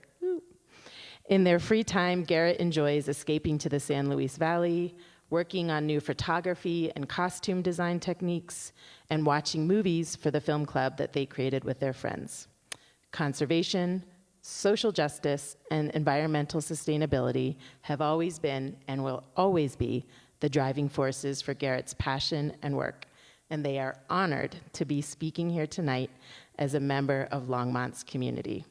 L: In their free time, Garrett enjoys escaping to the San Luis Valley, working on new photography and costume design techniques, and watching movies for the film club that they created with their friends. Conservation, social justice, and environmental sustainability have always been and will always be the driving forces for Garrett's passion and work, and they are honored to be speaking here tonight as a member of Longmont's community.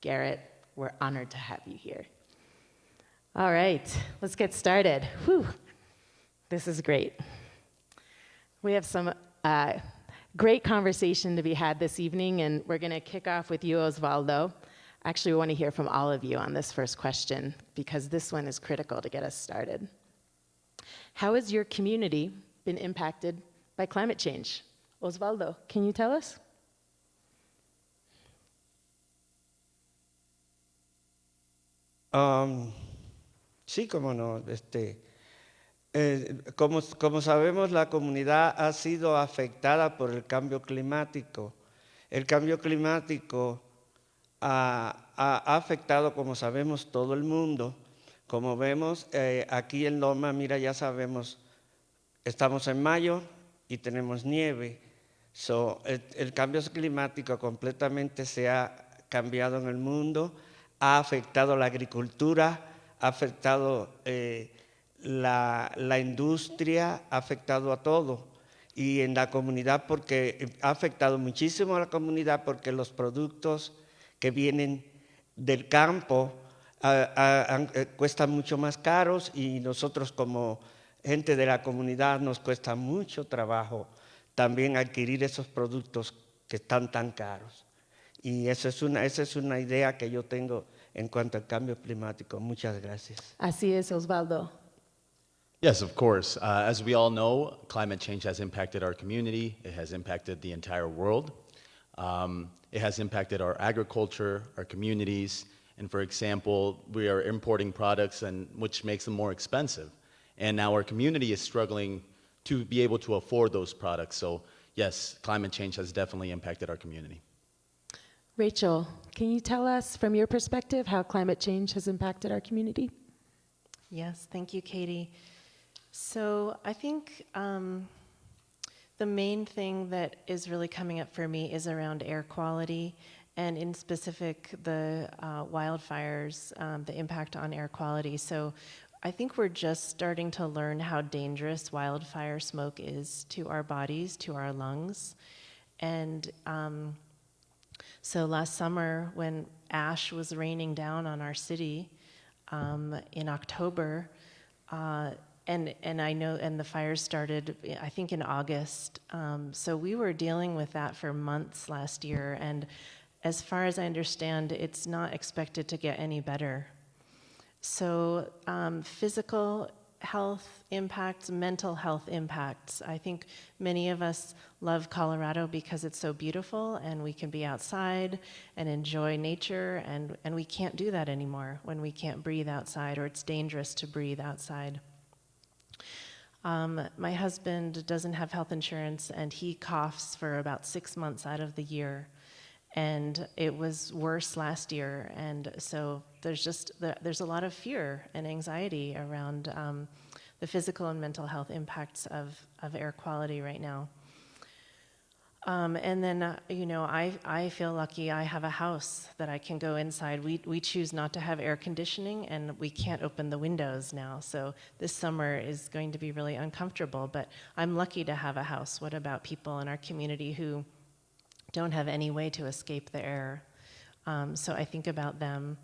L: Garrett, we're honored to have you here. All right, let's get started. Whew. This is great. We have some uh, great conversation to be had this evening, and we're going to kick off with you, Osvaldo. Actually, we want to hear from all of you on this first question because this one is critical to get us started. How has your community been impacted by climate change? Osvaldo, can you tell us?
M: Um, sí, cómo no. Este, eh, como, como sabemos, la comunidad ha sido afectada por el cambio climático. El cambio climático ha, ha afectado, como sabemos, todo el mundo. Como vemos eh, aquí en Loma, mira, ya sabemos, estamos en mayo y tenemos nieve. So, el, el, cambio climático completamente se ha cambiado en el mundo, ha afectado la agricultura, ha afectado eh, la, la, industria, ha afectado a todo. Y en la comunidad, porque ha afectado muchísimo a la comunidad, porque los productos que vienen del campo a, cuestan mucho más caros y nosotros como gente de la comunidad nos cuesta mucho trabajo también adquirir esos productos que están tan caros. Y esa es una, esa es una idea que yo tengo en cuanto al cambio climático. Muchas gracias.
L: Así es, Osvaldo.
N: Yes, of course. Uh, as we all know, climate change has impacted our community. It has impacted the entire world. Um, it has impacted our agriculture, our communities, and for example, we are importing products and which makes them more expensive. And now our community is struggling to be able to afford those products. So yes, climate change has definitely impacted our community.
L: Rachel, can you tell us from your perspective how climate change has impacted our community?
O: Yes, thank you, Katie. So I think um, the main thing that is really coming up for me is around air quality and in specific the uh, wildfires, um, the impact on air quality. So I think we're just starting to learn how dangerous wildfire smoke is to our bodies, to our lungs. And um, so last summer, when ash was raining down on our city um, in October, uh, and and I know, and the fires started, I think, in August. Um, so we were dealing with that for months last year, and as far as I understand, it's not expected to get any better. So um, physical health impacts, mental health impacts. I think many of us love Colorado because it's so beautiful and we can be outside and enjoy nature and, and we can't do that anymore when we can't breathe outside or it's dangerous to breathe outside. Um, my husband doesn't have health insurance and he coughs for about six months out of the year and it was worse last year. And so there's just there's a lot of fear and anxiety around um, the physical and mental health impacts of, of air quality right now. Um, and then, uh, you know, I, I feel lucky I have a house that I can go inside. We, we choose not to have air conditioning and we can't open the windows now. So this summer is going to be really uncomfortable, but I'm lucky to have a house. What about people in our community who don't have any way to escape the air. Um, so I think about them.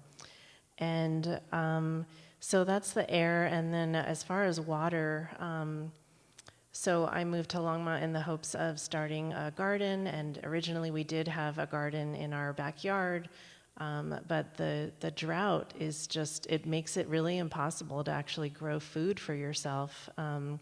O: And um, so that's the air. And then as far as water, um, so I moved to Longmont in the hopes of starting a garden. And originally we did have a garden in our backyard. Um, but the, the drought is just, it makes it really impossible to actually grow food for yourself. Um,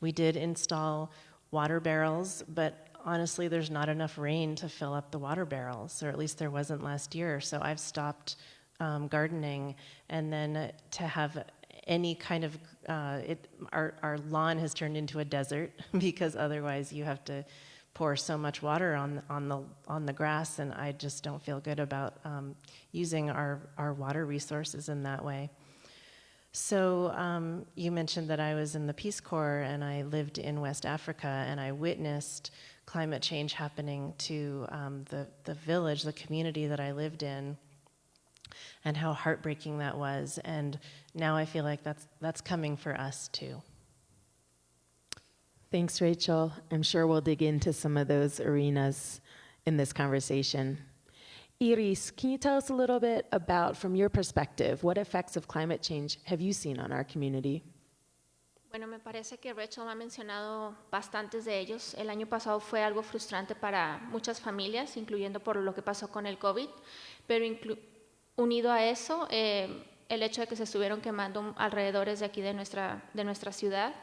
O: we did install water barrels, but honestly, there's not enough rain to fill up the water barrels, or at least there wasn't last year. So I've stopped um, gardening, and then to have any kind of uh, it, our, our lawn has turned into a desert because otherwise you have to pour so much water on, on, the, on the grass, and I just don't feel good about um, using our, our water resources in that way. So um, you mentioned that I was in the Peace Corps and I lived in West Africa and I witnessed climate change happening to um, the, the village, the community that I lived in, and how heartbreaking that was. And now I feel like that's, that's coming for us too.
L: Thanks, Rachel. I'm sure we'll dig into some of those arenas in this conversation. Iris, can you tell us a little bit about, from your perspective, what effects of climate change have you seen on our community?
P: Bueno, me parece que Rachel ha mencionado bastantes de ellos. El año pasado fue algo frustrante para muchas familias, incluyendo por lo que pasó con el COVID, pero unido a eso, eh, el hecho de que se estuvieron quemando alrededores de aquí de nuestra, de nuestra ciudad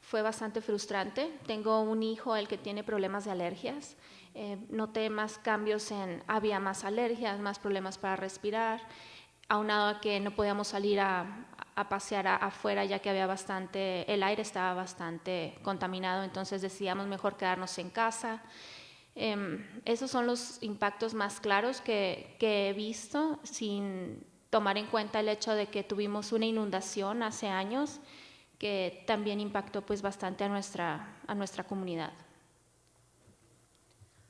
P: fue bastante frustrante. Tengo un hijo, el que tiene problemas de alergias. Eh, noté más cambios en, había más alergias, más problemas para respirar, aunado a que no podíamos salir a, pasear afuera ya que había bastante, el aire estaba bastante contaminado, entonces decidíamos mejor quedarnos en casa. Eh, esos son los impactos más claros que, que, he visto sin tomar en cuenta el hecho de que tuvimos una inundación hace años que también impactó pues bastante a nuestra, a nuestra comunidad.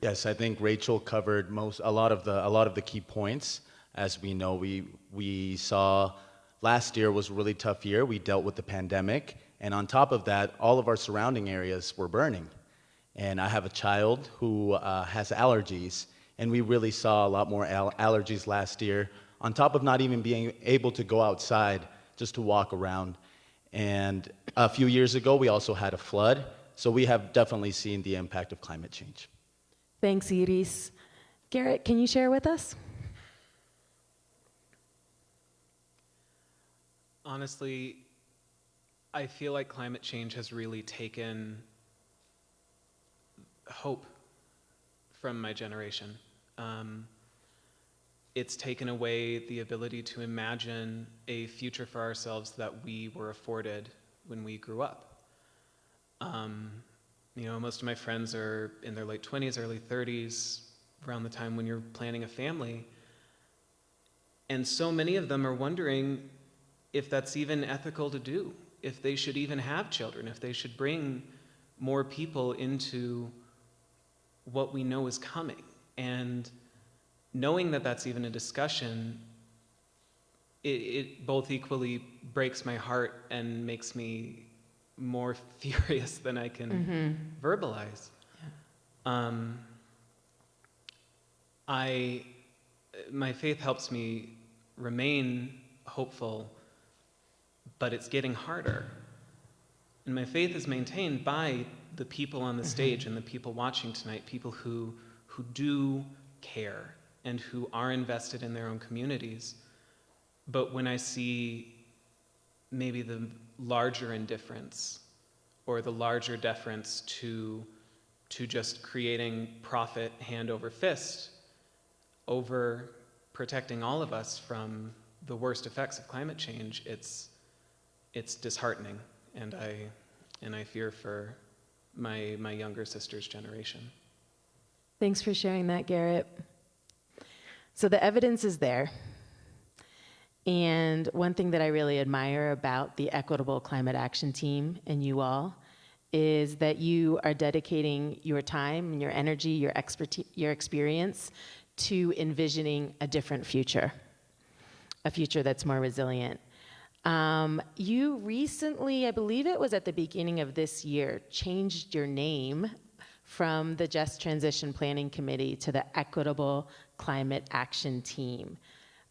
N: Yes, I think Rachel covered most, a lot of the, a lot of the key points. As we know, we, we saw Last year was a really tough year. We dealt with the pandemic. And on top of that, all of our surrounding areas were burning. And I have a child who uh, has allergies, and we really saw a lot more al- allergies last year, on top of not even being able to go outside just to walk around. And a few years ago, we also had a flood. So we have definitely seen the impact of climate change.
L: Thanks, Iris. Garrett, can you share with us?
F: honestly, I feel like climate change has really taken hope from my generation. Um, it's taken away the ability to imagine a future for ourselves that we were afforded when we grew up. Um, you know, most of my friends are in their late 20s, early 30s, around the time when you're planning a family. And so many of them are wondering if that's even ethical to do, if they should even have children, if they should bring more people into what we know is coming. And knowing that that's even a discussion, it, it both equally breaks my heart and makes me more furious than I can
L: Mm-hmm.
F: verbalize. Um, I, my faith helps me remain hopeful but it's getting harder. And my faith is maintained by the people on the
L: Mm-hmm.
F: stage and the people watching tonight, people who, who do care and who are invested in their own communities. But when I see maybe the larger indifference or the larger deference to, to just creating profit hand over fist over protecting all of us from the worst effects of climate change, it's, it's disheartening, and I, and I fear for my, my younger sister's generation.
L: Thanks for sharing that, Garrett. So the evidence is there. And one thing that I really admire about the Equitable Climate Action Team and you all is that you are dedicating your time and your energy, your expertise, your experience to envisioning a different future, a future that's more resilient. Um, you recently, I believe it was at the beginning of this year, changed your name from the Just Transition Planning Committee to the Equitable Climate Action Team.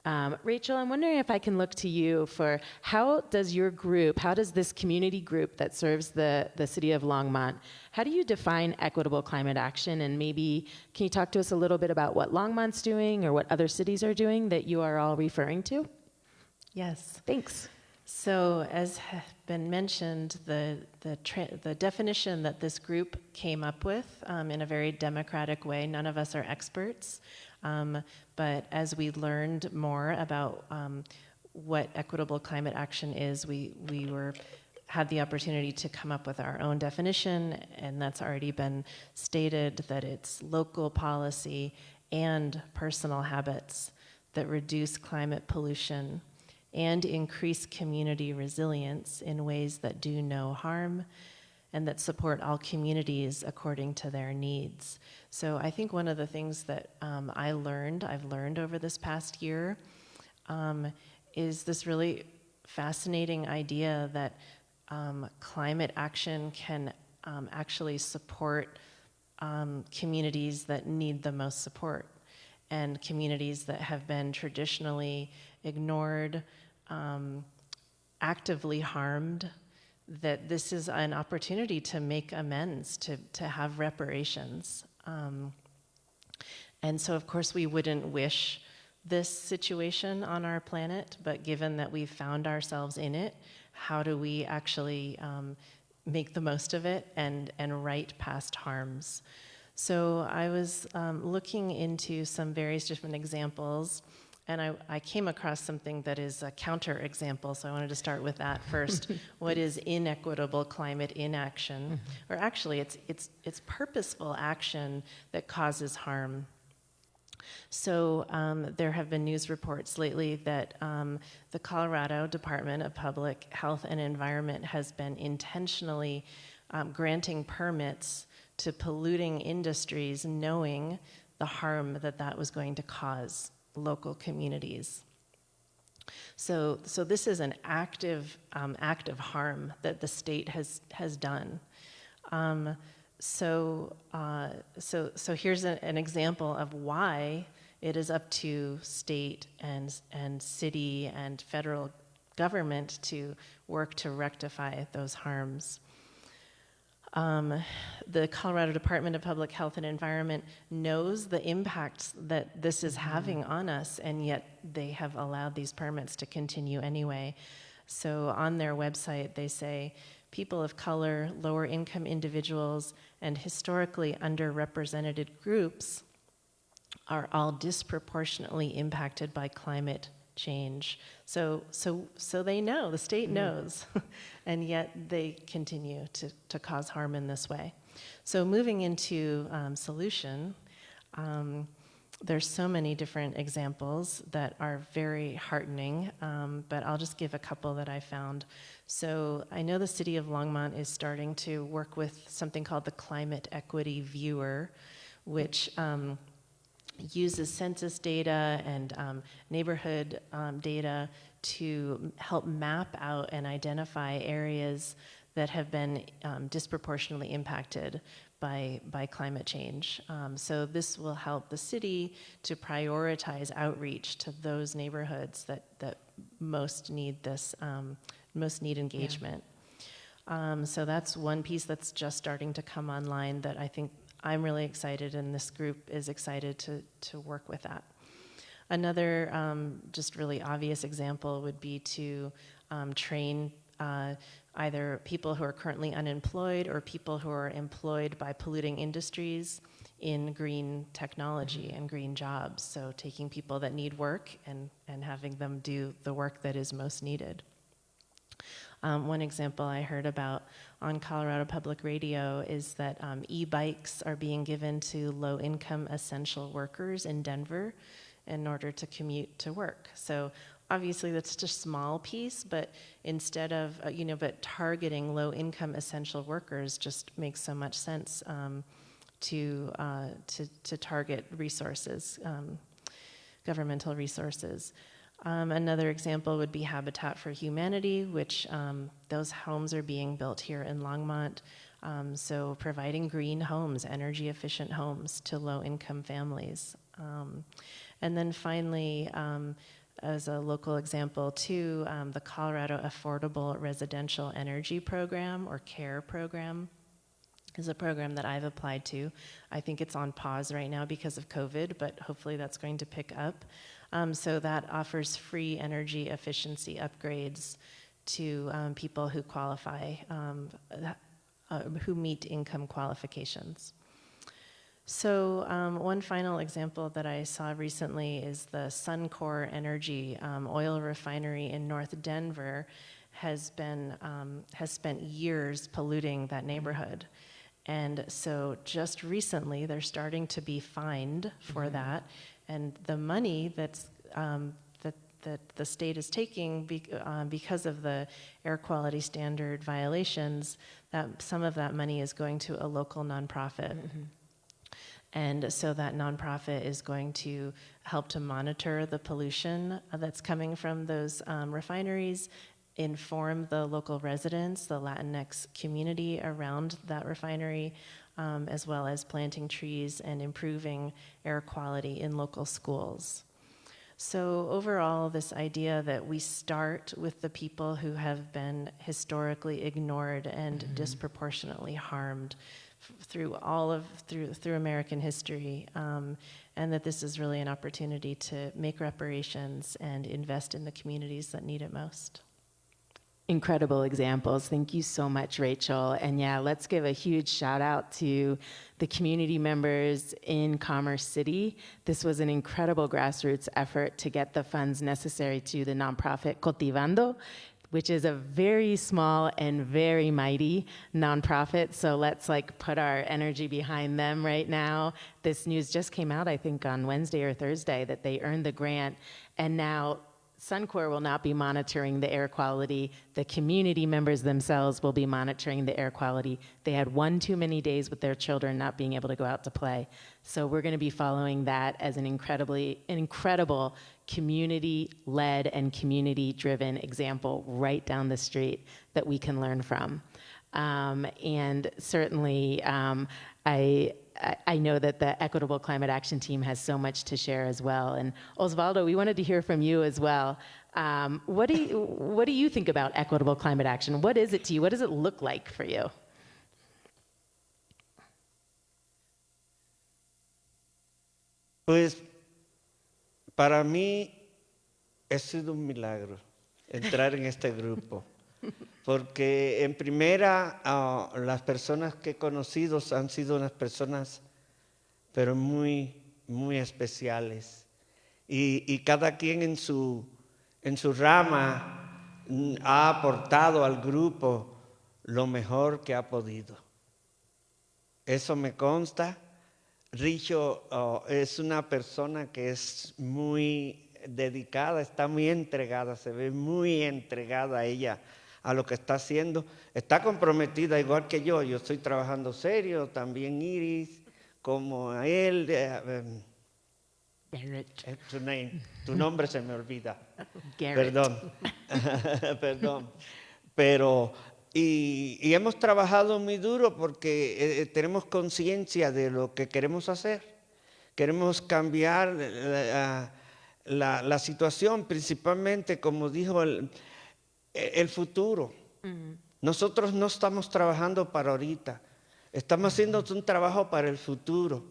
L: Um, Rachel, I'm wondering if I can look to you for how does your group, how does this community group that serves the, the city of Longmont, how do you define equitable climate action? And maybe can you talk to us a little bit about what Longmont's doing or what other cities are doing that you are all referring to?
O: Yes.
L: Thanks.
O: So, as has been mentioned, the, the, the definition that this group came up with um, in a very democratic way, none of us are experts, um, but as we learned more about um, what equitable climate action is, we, we were had the opportunity to come up with our own definition, and that's already been stated that it's local policy and personal habits that reduce climate pollution and increase community resilience in ways that do no harm and that support all communities according to their needs. So I think one of the things that um, I learned, I've learned over this past year, um, is this really fascinating idea that um, climate action can um, actually support um, communities that need the most support and communities that have been traditionally ignored, um, actively harmed, that this is an opportunity to make amends, to, to have reparations. Um, and so, of course, we wouldn't wish this situation on our planet, but given that we've found ourselves in it, how do we actually um, make the most of it and, and right past harms? So I was um, looking into some various different examples, and I, I, came across something that is a counter example, so I wanted to start with that first. what is inequitable climate inaction? Mm-hmm. Or actually, it's, it's, it's purposeful action that causes harm. So um, there have been news reports lately that um, the Colorado Department of Public Health and Environment has been intentionally um, granting permits to polluting industries knowing the harm that that was going to cause local communities. So, so this is an active, um, active harm that the state has, has done. Um, so, uh, so, so here's a, an example of why it is up to state and, and city and federal government to work to rectify those harms. Um, the Colorado Department of Public Health and Environment knows the impacts that this is mm-hmm. having on us, and yet they have allowed these permits to continue anyway. So on their website, they say people of color, lower income individuals, and historically underrepresented groups are all disproportionately impacted by climate change. So, so, so they know, the state mm. knows, and yet they continue to, to cause harm in this way. So moving into um, solution, um, there's so many different examples that are very heartening, um, but I'll just give a couple that I found. So I know the city of Longmont is starting to work with something called the Climate Equity Viewer, which um, uses census data and um, neighborhood um, data to help map out and identify areas that have been um, disproportionately impacted by, by climate change. Um, so this will help the city to prioritize outreach to those neighborhoods that, that most need this, um, most need engagement. Yeah. Um, so that's one piece that's just starting to come online that I think I'm really excited, and this group is excited to, to work with that. Another um, just really obvious example would be to um, train uh, either people who are currently unemployed or people who are employed by polluting industries in green technology and green jobs. So taking people that need work and, and having them do the work that is most needed. Um, one example I heard about on Colorado Public Radio is that um, e-bikes are being given to low-income essential workers in Denver in order to commute to work. So obviously that's just a small piece, but instead of, uh, you know, but targeting low-income essential workers just makes so much sense um, to, uh, to, to target resources, um, governmental resources. Um, another example would be Habitat for Humanity, which um, those homes are being built here in Longmont. Um, so providing green homes, energy efficient homes to low income families. Um, and then finally, um, as a local example too, um, the Colorado Affordable Residential Energy Program or CARE program is a program that I've applied to. I think it's on pause right now because of COVID, but hopefully that's going to pick up. Um, so that offers free energy efficiency upgrades to um, people who qualify, um, uh, who meet income qualifications. So um, one final example that I saw recently is the Suncor Energy um, oil refinery in North Denver has been um, has spent years polluting that neighborhood. And so just recently, they're starting to be fined for
L: Mhm.
O: that. And the money that's, um, that, that the state is taking be, um, because of the air quality standard violations, that some of that money is going to a local nonprofit. And so that nonprofit is going to help to monitor the pollution uh, that's coming from those um, refineries, inform the local residents, the Latinx community around that refinery, um, as well as planting trees and improving air quality in local schools. So, overall, this idea that we start with the people who have been historically ignored and
L: Mhm.
O: disproportionately harmed f- through all of through through American history, um, and that this is really an opportunity to make reparations and invest in the communities that need it most.
L: Incredible examples. Thank you so much, Rachel. And yeah, let's give a huge shout out to the community members in Commerce City. This was an incredible grassroots effort to get the funds necessary to the nonprofit Cultivando, which is a very small and very mighty nonprofit. So let's like put our energy behind them right now. This news just came out, I think, on Wednesday or Thursday that they earned the grant. And now Suncor will not be monitoring the air quality. The community members themselves will be monitoring the air quality. They had one too many days with their children not being able to go out to play. So we're going to be following that as an incredibly, incredible community-led and community-driven example right down the street that we can learn from. Um, and certainly, um, I, I- know that the Equitable Climate Action Team has so much to share as well. And Osvaldo, we wanted to hear from you as well. Um, what, do you, what do you think about equitable climate action? What is it to you? What does it look like for you?
M: Pues para mí ha sido un milagro entrar en este grupo, porque en primera ah, las personas que he conocido han sido unas personas, pero muy, muy especiales. Y, cada quien en su, en su rama mm, ha aportado al grupo lo mejor que ha podido. Eso me consta. Richo oh, es una persona que es muy dedicada, está muy entregada, se ve muy entregada ella a lo que está haciendo. Está comprometida igual que yo, yo estoy trabajando serio, también Iris, como a él. eh, em, eh, tu, name- tu nombre se me olvida.
L: Garrett.
M: Perdón. Perdón. Pero, y, y hemos trabajado muy duro porque eh, tenemos conciencia de lo que queremos hacer. Queremos cambiar la, la- la situación, principalmente, como dijo el, el futuro. Nosotros no estamos trabajando para ahorita, estamos haciendo un trabajo para el futuro.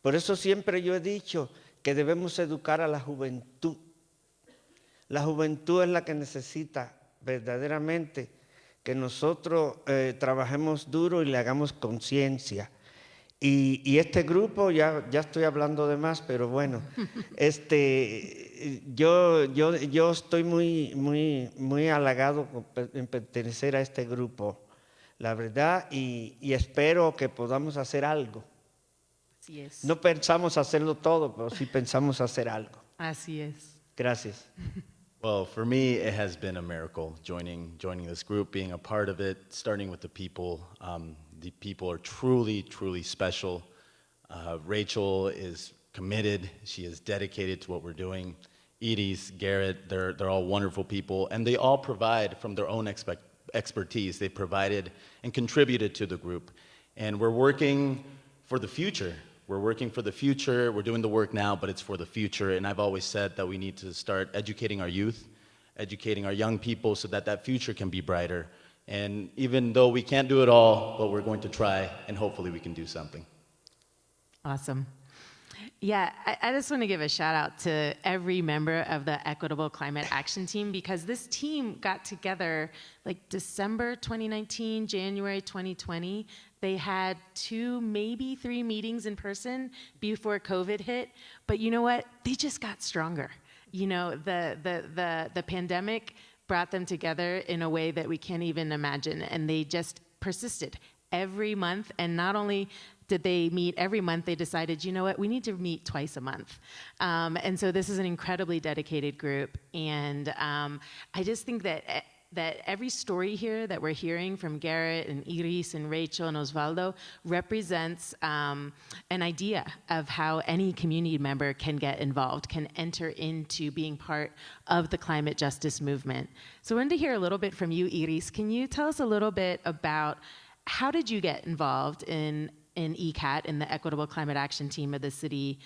M: Por eso siempre yo he dicho que debemos educar a la juventud. La juventud es la que necesita verdaderamente que nosotros eh, trabajemos duro y le hagamos conciencia. Y, y este grupo, ya, ya estoy hablando de más, pero bueno, este, yo, yo, yo estoy muy, muy, muy halagado en pertenecer a este grupo, la verdad, y, y espero que podamos hacer algo.
L: Así es.
M: No pensamos hacerlo todo, pero sí pensamos hacer algo.
L: Así es.
M: Gracias.
N: Well, for me, it has been a miracle joining joining this group, being a part of it, starting with the people. Um, the people are truly, truly special. Uh, Rachel is committed. She is dedicated to what we're doing. Edie's, Garrett, they're, they're all wonderful people, and they all provide from their own expect, expertise. They provided and contributed to the group. And we're working for the future. We're working for the future. We're doing the work now, but it's for the future. And I've always said that we need to start educating our youth, educating our young people so that that future can be brighter. And even though we can't do it all, but we're going to try, and hopefully we can do something.
L: Awesome. Yeah, I, I just want to give a shout out to every member of the Equitable Climate Action Team because this team got together like December 2019, January 2020. They had two, maybe three meetings in person before COVID hit. But you know what? They just got stronger. You know, the, the, the, the pandemic brought them together in a way that we can't even imagine. And they just persisted every month. And not only did they meet every month, they decided, you know what, we need to meet twice a month. Um, and so this is an incredibly dedicated group. And um, I just think that. That every story here that we're hearing from Garrett and Iris and Rachel and Osvaldo represents um, an idea of how any community member can get involved, can enter into being part of the climate justice movement. So I wanted to hear a little bit from you, Iris. Can you tell us a little bit about how did you get involved in in ECAT, in the Equitable Climate Action Team of the City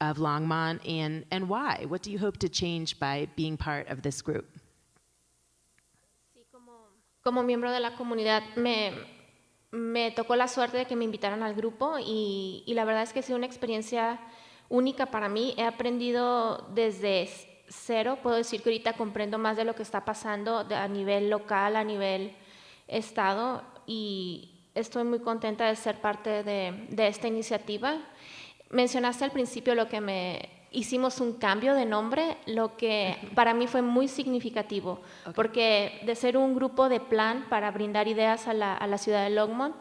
L: of Longmont, and and why? What do you hope to change by being part of this group?
P: Como miembro de la comunidad me, tocó la suerte de que me invitaran al grupo y, la verdad es que ha sido una experiencia única para mí. He aprendido desde cero, puedo decir que ahorita comprendo más de lo que está pasando a nivel local, a nivel estado y estoy muy contenta de ser parte de esta iniciativa. Mencionaste al principio lo que me hicimos un cambio de nombre, lo que para mí fue muy significativo, porque de ser un grupo de plan para brindar ideas a la, a la ciudad de Longmont,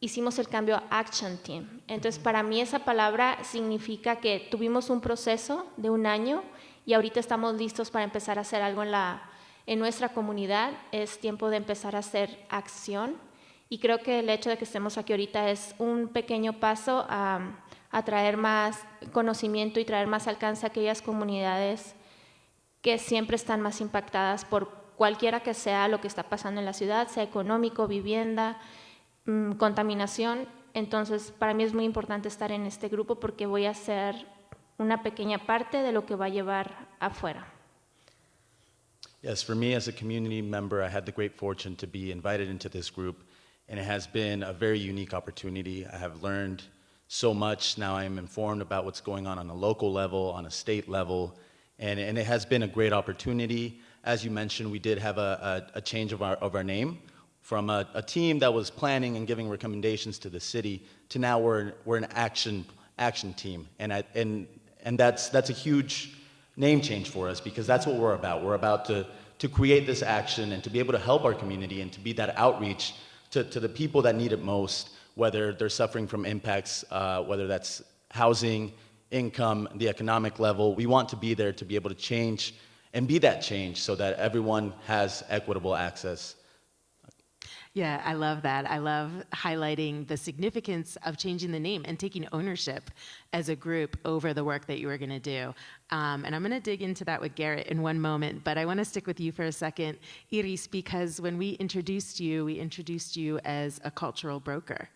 P: hicimos el cambio a Action Team. Entonces, para mí esa palabra significa que tuvimos un proceso de un año y ahorita estamos listos para empezar a hacer algo en, la, en nuestra comunidad. Es tiempo de empezar a hacer acción y creo que el hecho de que estemos aquí ahorita es un pequeño paso a, a traer más conocimiento y traer más alcance a aquellas comunidades que siempre están más impactadas por cualquiera que sea lo que está pasando en la ciudad, sea económico, vivienda, mm, contaminación. Entonces, para mí es muy importante estar en este grupo porque voy a ser una pequeña parte de lo que va a llevar afuera.
N: Yes, for me as a community member, I had the great fortune to be invited into this group, and it has been a very unique opportunity. I have learned so much. Now I am informed about what's going on on a local level, on a state level, and, and it has been a great opportunity. As you mentioned, we did have a, a, a change of our, of our name from a, a team that was planning and giving recommendations to the city to now we're, we're an action, action team. And, I, and, and that's, that's a huge name change for us because that's what we're about. We're about to, to create this action and to be able to help our community and to be that outreach to, to the people that need it most, whether they're suffering from impacts, uh, whether that's housing, income, the economic level. We want to be there to be able to change and be that change so that everyone has equitable access.
L: Yeah, I love that. I love highlighting the significance of changing the name and taking ownership as a group over the work that you are going to do. Um, and I'm going to dig into that with Garrett in one moment, but I want to stick with you for a second, Iris, because when we introduced you, we introduced you as a cultural broker.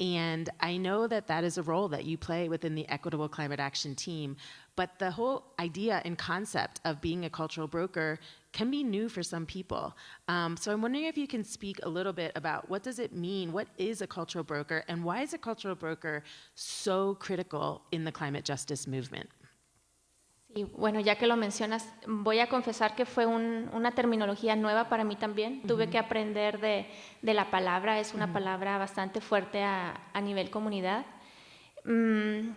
L: And I know that that is a role that you play within the Equitable Climate Action team, but the whole idea and concept of being a cultural broker can be new for some people. Um, so I'm wondering if you can speak a little bit about what does it mean, what is a cultural broker, and why is a cultural broker so critical in the climate justice movement?
P: Y bueno, ya que lo mencionas, voy a confesar que fue un- una terminología nueva para mí también. Tuve que aprender de, de la palabra, es una
L: Ujú.
P: palabra bastante fuerte a, a nivel comunidad. Mm,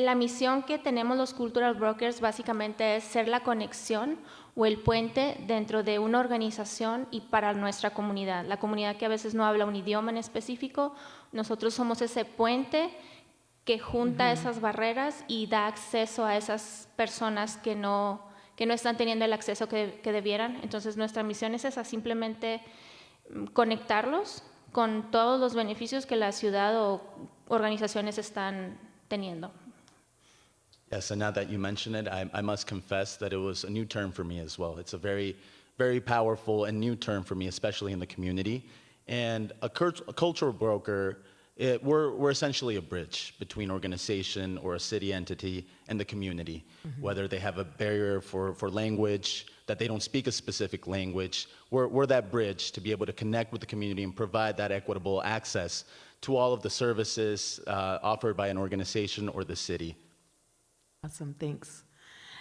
P: la misión que tenemos los cultural brokers básicamente es ser la conexión o el puente dentro de una organización y para nuestra comunidad. La comunidad que a veces no habla un idioma en específico, nosotros somos ese puente que junta esas barreras y da acceso a esas personas que no, que no están teniendo el acceso que, que debieran. Entonces nuestra misión es esa, simplemente mm, conectarlos con todos los beneficios que la ciudad o organizaciones están teniendo.
N: Yes, and now that you mention it, I, I must confess that it was a new term for me as well. It's a very, very powerful and new term for me, especially in the community. And a, cult- a cultural broker, it, we're, we're essentially a bridge between organization or a city entity and the community.
Q: Mhm.
N: Whether they have a barrier for, for language, that they don't speak a specific language, we're, we're that bridge to be able to connect with the community and provide that equitable access to all of the services uh, offered by an organization or the city.
L: Awesome, thanks.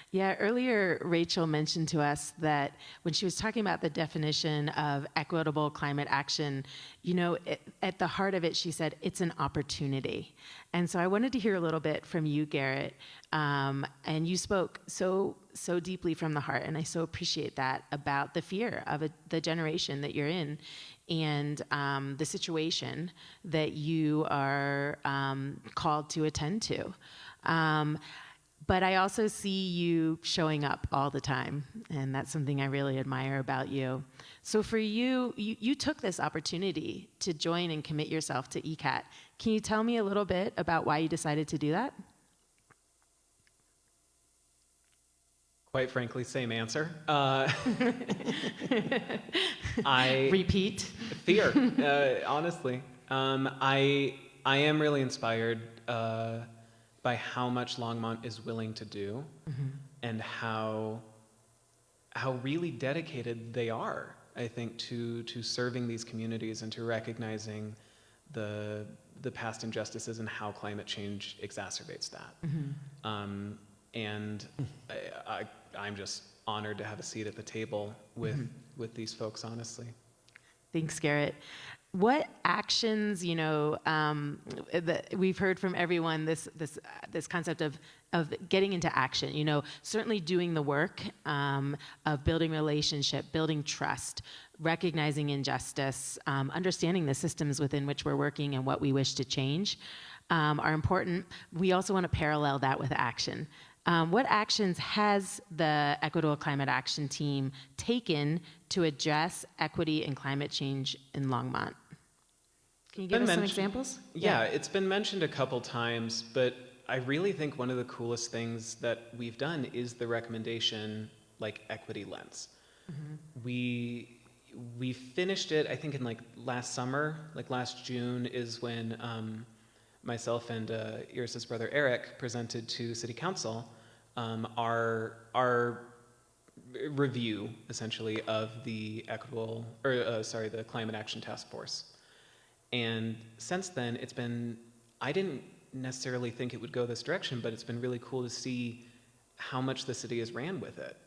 L: Yeah, earlier Rachel mentioned to us that when she was talking about the definition of equitable climate action, you know, it, at the heart of it, she said it's an opportunity. And so I wanted to hear a little bit from you, Garrett. Um, and you spoke so so deeply from the heart, and I so appreciate that about the fear of a, the generation that you're in, and um, the situation that you are um, called to attend to. But I also see you showing up all the time, and that's something I really admire about you. So for you, you, you, took this opportunity to join and commit yourself to ECAT. Can you tell me a little bit about why you decided to do that?
F: Quite frankly, same answer. Uh, I
L: repeat
F: fear. Uh, honestly, um, I I am really inspired. Uh, by how much Longmont is willing to do mm-hmm. and how how really dedicated they are I think to to serving these communities and to recognizing the the past injustices and how climate change exacerbates that mm-hmm. um, and I, I, am just honored to have a seat at the table with mm-hmm. with these folks honestly
L: thanks Garrett what actions, you know, um, we've heard from everyone this this this concept of of getting into action. You know, certainly doing the work um, of building relationship, building trust, recognizing injustice, um, understanding the systems within which we're working and what we wish to change um, are important. We also want to parallel that with action. Um, what actions has the Equitable Climate Action Team taken to address equity and climate change in Longmont? Can you give us some examples?
F: Yeah, yeah, it's been mentioned a couple times, but I really think one of the coolest things that we've done is the recommendation like equity lens. Mm-hmm. We we finished it I think in like last summer, like last June is when um, myself and uh, Iris's brother Eric presented to City Council um, our our review essentially of the equitable or uh, sorry the climate action task force and since then, it's been, I didn't necessarily think it would go this direction, but it's been really cool to see how much the city has ran with it.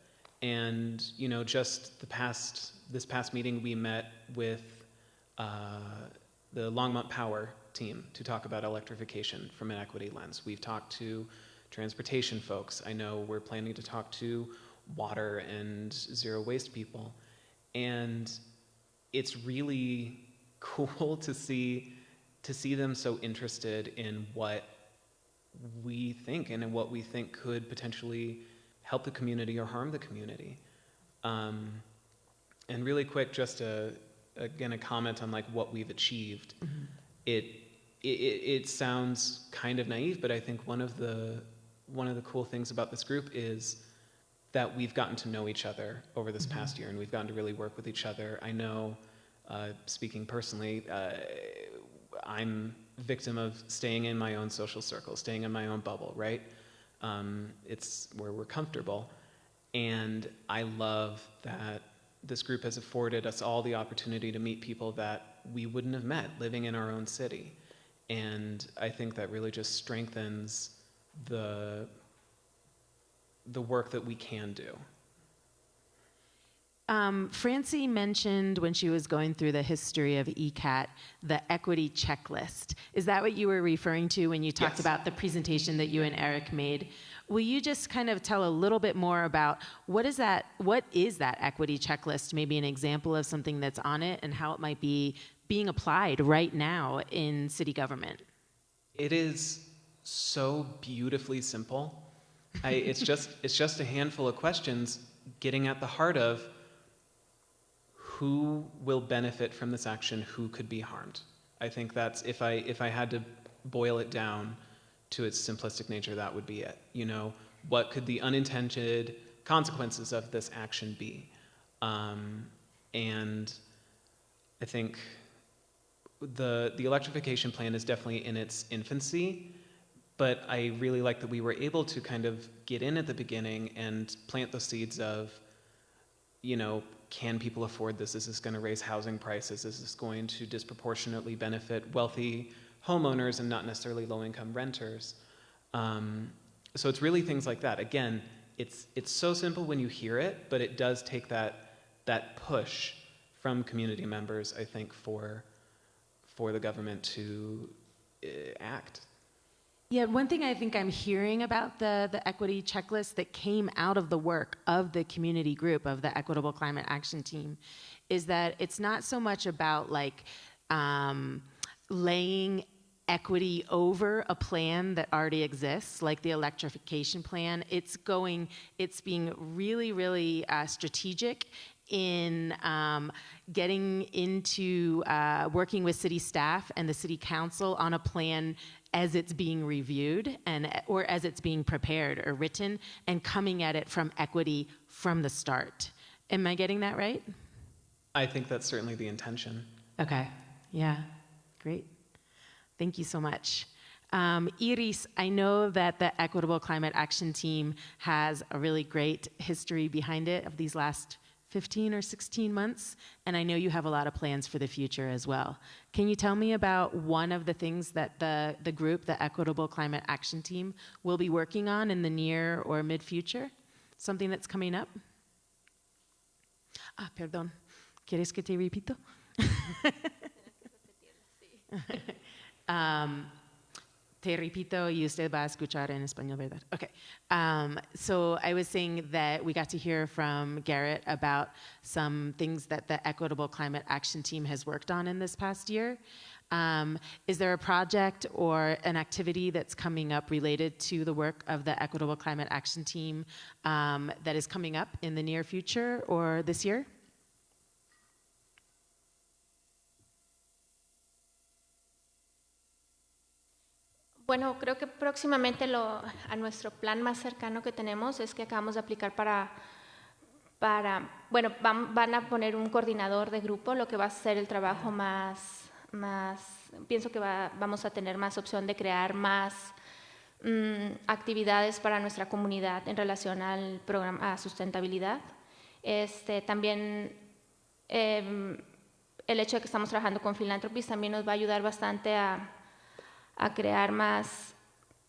F: And, you know, just the past, this past meeting, we met with uh, the Longmont Power team to talk about electrification from an equity lens. We've talked to transportation folks. I know we're planning to talk to water and zero waste people. And it's really cool to see to see them so interested in what we think and in what we think could potentially help the community or harm the community. Um, and really quick, just a, again a comment on like what we've achieved. Mm-hmm. It, it it sounds kind of naive, but I think one of the one of the cool things about this group is that we've gotten to know each other over this mm-hmm. past year, and we've gotten to really work with each other. I know uh, speaking personally, uh, I'm victim of staying in my own social circle, staying in my own bubble, right? Um, it's where we're comfortable. And I love that this group has afforded us all the opportunity to meet people that we wouldn't have met living in our own city. And I think that really just strengthens the, the work that we can do.
L: Um, Francie mentioned when she was going through the history of ECAT the equity checklist. Is that what you were referring to when you talked yes. about the presentation that you and Eric made? Will you just kind of tell a little bit more about what is that? What is that equity checklist? Maybe an example of something that's on it and how it might be being applied right now in city government.
F: It is so beautifully simple. I, it's just it's just a handful of questions getting at the heart of who will benefit from this action, who could be harmed. I think that's if I if I had to boil it down to its simplistic nature, that would be it. You know, what could the unintended consequences of this action be? Um, and I think the the electrification plan is definitely in its infancy, but I really like that we were able to kind of get in at the beginning and plant the seeds of, you know, can people afford this? Is this going to raise housing prices? Is this going to disproportionately benefit wealthy homeowners and not necessarily low income renters? Um, so it's really things like that. Again, it's, it's so simple when you hear it, but it does take that, that push from community members, I think, for, for the government to uh, act.
L: Yeah, one thing I think I'm hearing about the, the equity checklist that came out of the work of the community group of the Equitable Climate Action Team is that it's not so much about like um, laying equity over a plan that already exists, like the electrification plan. It's going, it's being really, really uh, strategic in um, getting into uh, working with city staff and the city council on a plan as it's being reviewed and or as it's being prepared or written and coming at it from equity from the start. Am I getting that right?
F: I think that's certainly the intention.
L: Okay. Yeah. Great. Thank you so much. Um, Iris, I know that the Equitable Climate Action Team has a really great history behind it of these last 15 or 16 months, and I know you have a lot of plans for the future as well. Can you tell me about one of the things that the, the group, the Equitable Climate Action Team, will be working on in the near or mid future? Something that's coming up? Ah, perdón. ¿Quieres que te repito? um, te repito y usted va a escuchar en español, ¿verdad? Okay. Um, so I was saying that we got to hear from Garrett about some things that the Equitable Climate Action Team has worked on in this past year. Um, is there a project or an activity that's coming up related to the work of the Equitable Climate Action Team um, that is coming up in the near future or this year?
P: Bueno, creo que próximamente lo, a nuestro plan más cercano que tenemos es que acabamos de aplicar para, para bueno, van, van, a poner un coordinador de grupo, lo que va a ser el trabajo más, más pienso que va, vamos a tener más opción de crear más mmm, actividades para nuestra comunidad en relación al programa a sustentabilidad. Este, también eh, el hecho de que estamos trabajando con Philanthropies también nos va a ayudar bastante a a crear más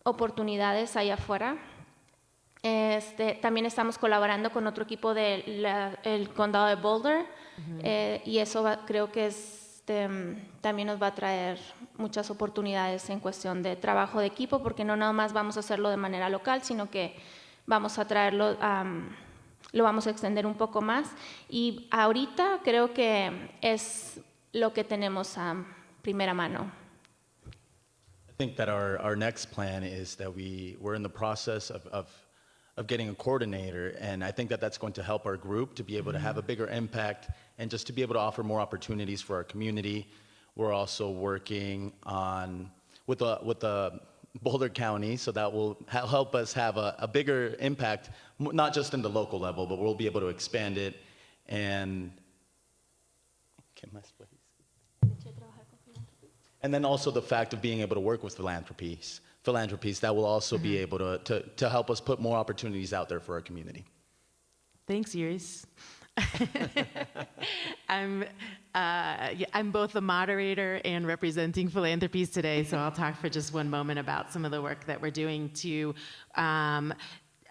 P: oportunidades allá afuera. Este, también estamos colaborando con otro equipo del condado de Boulder uh -huh. eh, y eso va, creo que este, también nos va a traer muchas oportunidades en cuestión de trabajo de equipo porque no nada más vamos a hacerlo de manera local, sino que vamos a traerlo, um, lo vamos a extender un poco más y ahorita creo que es lo que tenemos a primera mano.
N: I think that our, our next plan is that we, we're in the process of, of, of getting a coordinator, and I think that that's going to help our group to be able to have a mm-hmm. bigger impact and just to be able to offer more opportunities for our community. We're also working on with the, with the Boulder County, so that will help us have a, a bigger impact, not just in the local level, but we'll be able to expand it and. ¿Qué más, please? And then also the fact of being able to work with Philanthropiece, Philanthropiece that will also mm -hmm. be able to, to, to help us put more opportunities out there for our community.
L: Thanks, Iris. I'm, uh, yeah, I'm both the moderator and representing Philanthropiece today, so I'll talk for just one moment about some of the work that we're doing to um,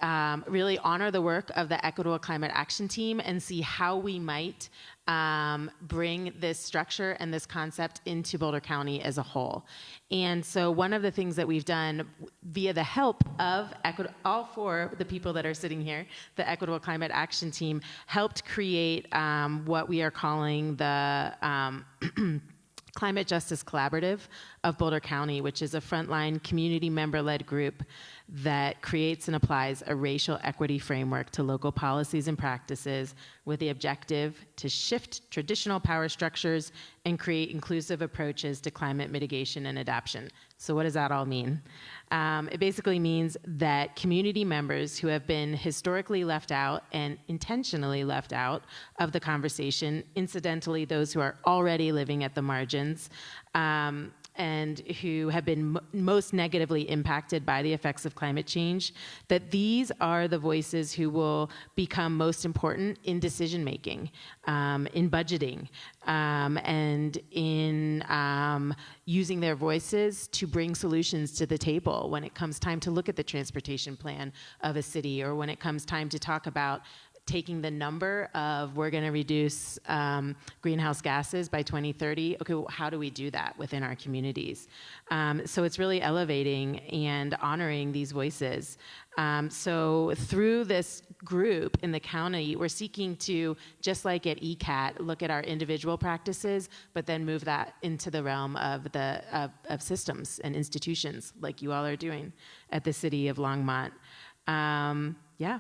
L: um, really honor the work of the Equitable Climate Action Team and see how we might um, bring this structure and this concept into Boulder County as a whole. And so, one of the things that we've done via the help of Equit- all four of the people that are sitting here, the Equitable Climate Action Team, helped create um, what we are calling the um, Climate Justice Collaborative of Boulder County, which is a frontline community member led group that creates and applies a racial equity framework to local policies and practices with the objective to shift traditional power structures and create inclusive approaches to climate mitigation and adaptation. So, what does that all mean? Um, it basically means that community members who have been historically left out and intentionally left out of the conversation, incidentally, those who are already living at the margins, um, and who have been most negatively impacted by the effects of climate change, that these are the voices who will become most important in decision making, um, in budgeting, um, and in um, using their voices to bring solutions to the table when it comes time to look at the transportation plan of a city or when it comes time to talk about taking the number of we're going to reduce um, greenhouse gases by 2030 okay well, how do we do that within our communities? Um, so it's really elevating and honoring these voices. Um, so through this group in the county we're seeking to just like at ecat look at our individual practices but then move that into the realm of the of, of systems and institutions like you all are doing at the city of longmont. Um, yeah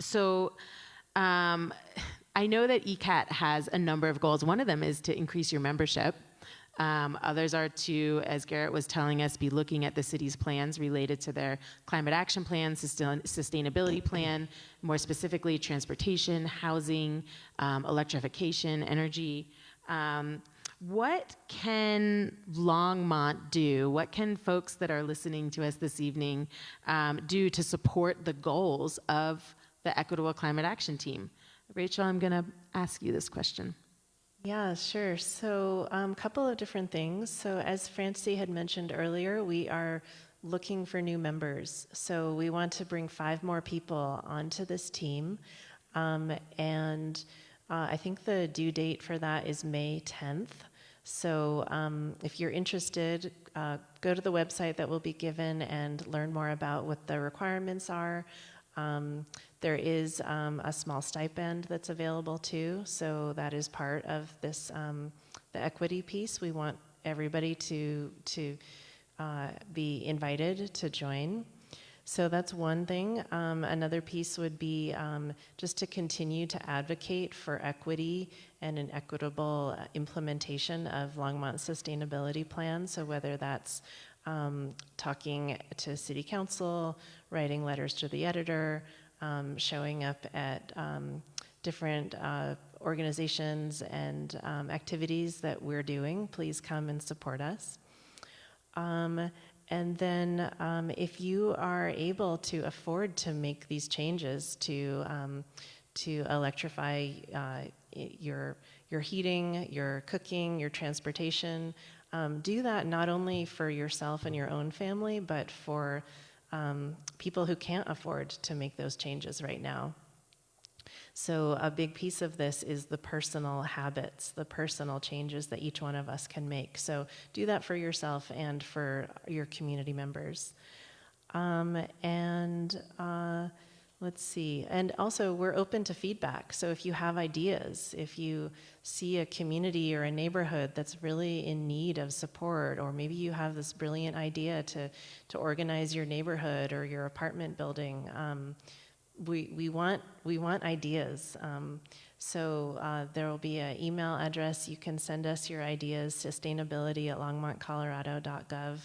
L: so um, I know that ECAT has a number of goals. One of them is to increase your membership. Um, others are to, as Garrett was telling us, be looking at the city's plans related to their climate action plan, sustain, sustainability plan, more specifically transportation, housing, um, electrification, energy. Um, what can Longmont do? What can folks that are listening to us this evening um, do to support the goals of the Equitable Climate Action Team? Rachel, I'm going to ask you this question.
O: Yeah, sure. So, a um, couple of different things. So, as Francie had mentioned earlier, we are looking for new members. So, we want to bring five more people onto this team. Um, and uh, I think the due date for that is May 10th. So, um, if you're interested, uh, go to the website that will be given and learn more about what the requirements are. Um, there is um, a small stipend that's available too, so that is part of this um, the equity piece. We want everybody to to uh, be invited to join. So that's one thing. Um, another piece would be um, just to continue to advocate for equity and an equitable uh, implementation of Longmont sustainability plan. So whether that's um, talking to city council, writing letters to the editor, um, showing up at um, different uh, organizations and um, activities that we're doing, please come and support us. Um, and then, um, if you are able to afford to make these changes to to electrify uh, your your heating, your cooking, your transportation, um, do that not only for yourself and your own family, but for um, people who can't afford to make those changes right now. So, a big piece of this is the personal habits, the personal changes that each one of us can make. So, do that for yourself and for your community members. Um, and uh, Let's see. And also, we're open to feedback. So if you have ideas, if you see a community or a neighborhood that's really in need of support, or maybe you have this brilliant idea to, to organize your neighborhood or your apartment building, um, we, we, want, we want ideas. Um, so uh, there will be an email address. You can send us your ideas, sustainability at longmontcolorado.gov.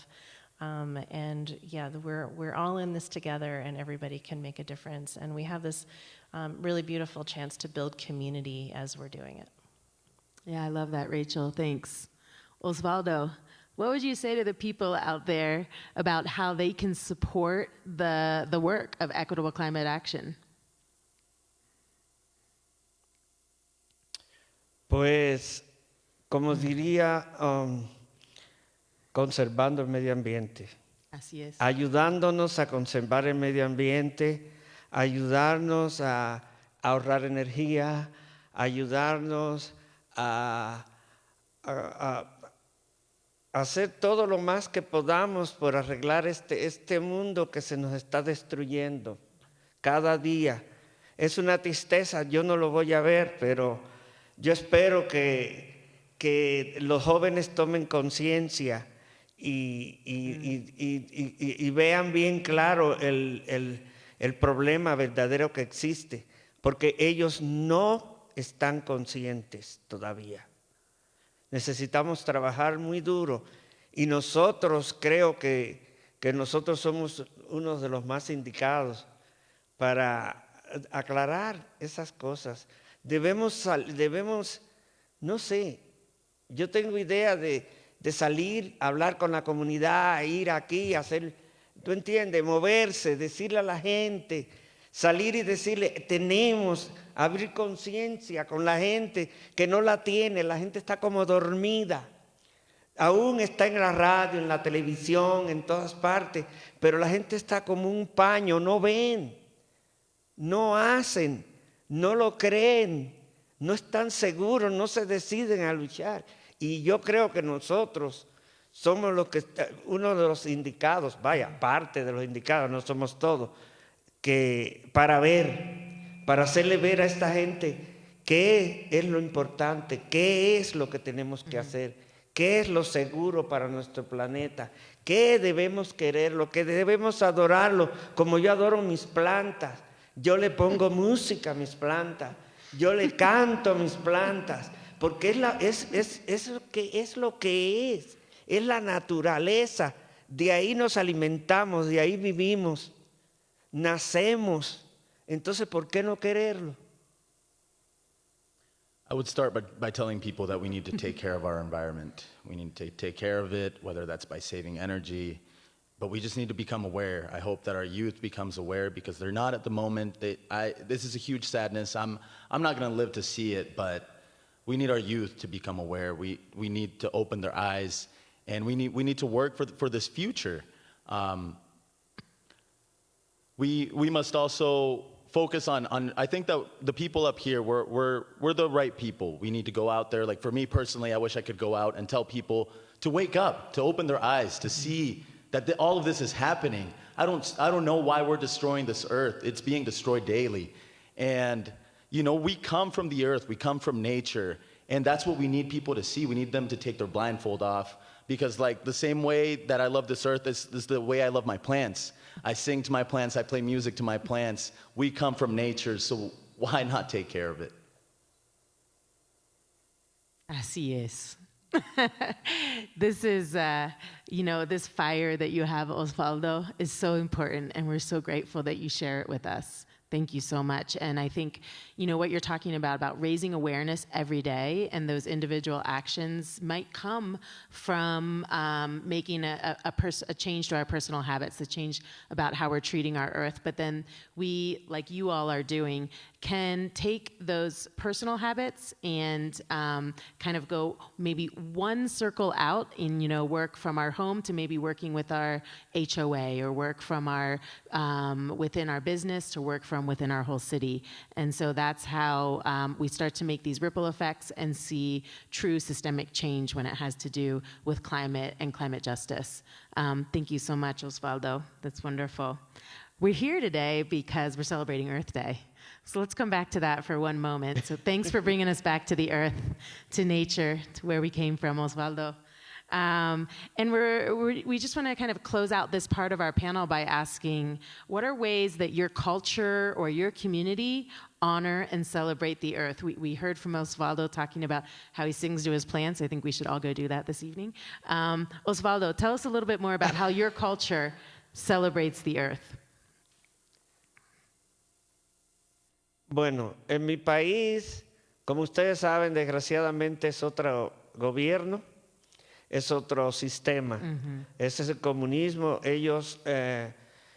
O: Um, and yeah, we're, we're all in this together and everybody can make a difference. And we have this um, really beautiful chance to build community as we're doing it.
L: Yeah, I love that, Rachel. Thanks. Osvaldo, what would you say to the people out there about how they can support the, the work of equitable climate action?
M: Pues, como diría um, conservando el medio ambiente.
L: Así es.
M: Ayudándonos a conservar el medio ambiente, ayudarnos a ahorrar energía, ayudarnos a, hacer todo lo más que podamos por arreglar este, este mundo que se nos está destruyendo cada día. Es una tristeza, yo no lo voy a ver, pero yo espero que, que los jóvenes tomen conciencia y, y, vean bien claro el, el, el problema verdadero que existe, porque ellos no están conscientes todavía. Necesitamos trabajar muy duro y nosotros creo que, que nosotros somos uno de los más indicados para aclarar esas cosas. Debemos, debemos, no sé, yo tengo idea de, de salir, hablar con la comunidad, ir aquí, hacer, tú entiendes, moverse, decirle a la gente, salir y decirle, tenemos, abrir conciencia con la gente que no la tiene, la gente está como dormida. Aún está en la radio, en la televisión, en todas partes, pero la gente está como un paño, no ven, no hacen, no lo creen, no están seguros, no se deciden a luchar. Y yo creo que nosotros somos los que, uno de los indicados, vaya, parte de los indicados, no somos todos, que para ver, para hacerle ver a esta gente qué es lo importante, qué es lo que tenemos que hacer, qué es lo seguro para nuestro planeta, qué debemos querer, lo que debemos adorarlo, como yo adoro mis plantas, yo le pongo música a mis plantas, yo le canto a mis plantas, porque es, la, es, es, es, lo que, es lo que es, es la naturaleza, de ahí nos alimentamos, de ahí vivimos, nacemos, entonces ¿por qué no quererlo?
N: I would start by, by telling people that we need to take care of our environment. We need to take care of it, whether that's by saving energy, but we just need to become aware. I hope that our youth becomes aware because they're not at the moment. They, I, this is a huge sadness. I'm, I'm not going to live to see it, but we need our youth to become aware. We, we need to open their eyes, and we need, we need to work for, for this future. Um, we, we must also focus on, on i think that the people up here we're, we're, we're the right people. We need to go out there. Like for me personally i wish i could go out and tell people to wake up to open their eyes to see that the, all of this is happening. I don't i don't know why we're destroying this earth. It's being destroyed daily. And you know we come from the earth we come from nature and that's what we need people to see we need them to take their blindfold off because like the same way that i love this earth is, is the way i love my plants I sing to my plants, I play music to my plants. We come from nature, so why not take care of it?
L: Así es. this is, uh, you know, this fire that you have, Osvaldo, is so important, and we're so grateful that you share it with us. Thank you so much. And I think, you know, what you're talking about, about raising awareness every day and those individual actions might come from um, making a, a, a change to our personal habits, a change about how we're treating our earth. But then we, like you all are doing, can take those personal habits and um, kind of go maybe one circle out in you know work from our home to maybe working with our HOA or work from our um, within our business to work from within our whole city and so that's how um, we start to make these ripple effects and see true systemic change when it has to do with climate and climate justice. Um, thank you so much, Osvaldo. That's wonderful. We're here today because we're celebrating Earth Day. So let's come back to that for one moment. So thanks for bringing us back to the earth, to nature, to where we came from, Osvaldo. Um, and we're, we're, we just want to kind of close out this part of our panel by asking what are ways that your culture or your community honor and celebrate the earth? We, we heard from Osvaldo talking about how he sings to his plants. I think we should all go do that this evening. Um, Osvaldo, tell us a little bit more about how your culture celebrates the earth.
M: Bueno, en mi país, como ustedes saben, desgraciadamente es otro gobierno, es otro sistema. Uh -huh. Ese es el comunismo. Ellos, eh,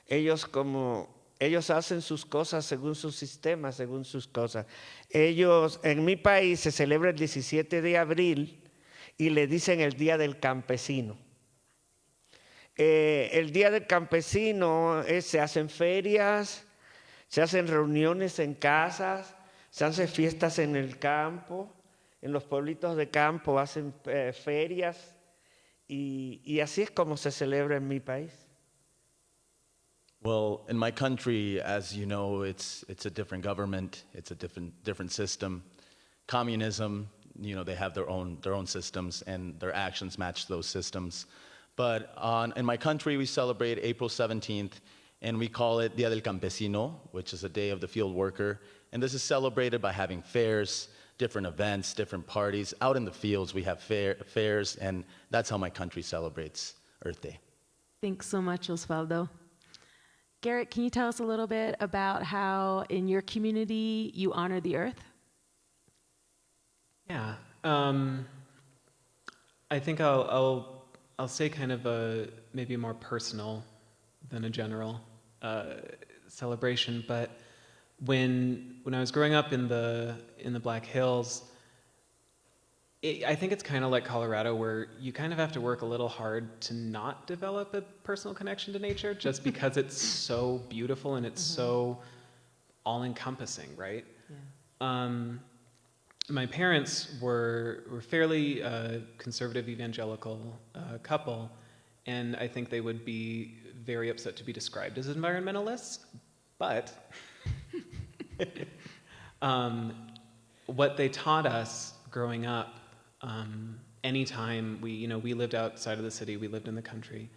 M: ellos como ellos hacen sus cosas según su sistema, según sus cosas. Ellos, en mi país se celebra el 17 de abril y le dicen el Día del Campesino. Eh, el Día del Campesino eh, se hacen ferias, se hacen reuniones en casas, se hacen fiestas en el campo, en los pueblitos de campo hacen eh, ferias y, y así es como se celebra en mi país.
N: Well, in my country, as you know, it's, it's a different government, it's a different, different system. Communism, you know, they have their own, their own systems and their actions match those systems. But on, in my country, we celebrate April 17th and we call it Dia del Campesino, which is a day of the field worker. And this is celebrated by having fairs, different events, different parties. Out in the fields, we have fair, fairs, and that's how my country celebrates Earth Day.
L: Thanks so much, Osvaldo. Garrett, can you tell us a little bit about how in your community you honor the earth?
F: Yeah. Um, I think I'll, I'll, I'll say kind of a maybe more personal than a general uh, celebration, but when when I was growing up in the in the Black Hills, it, I think it's kind of like Colorado, where you kind of have to work a little hard to not develop a personal connection to nature, just because it's so beautiful and it's so all-encompassing, right? Um, my parents were were fairly uh, conservative evangelical uh, couple, and I think they would be very upset to be described as environmentalists. But um, what they taught us growing up, um, anytime we, you know, we lived outside of the city, we lived in the country,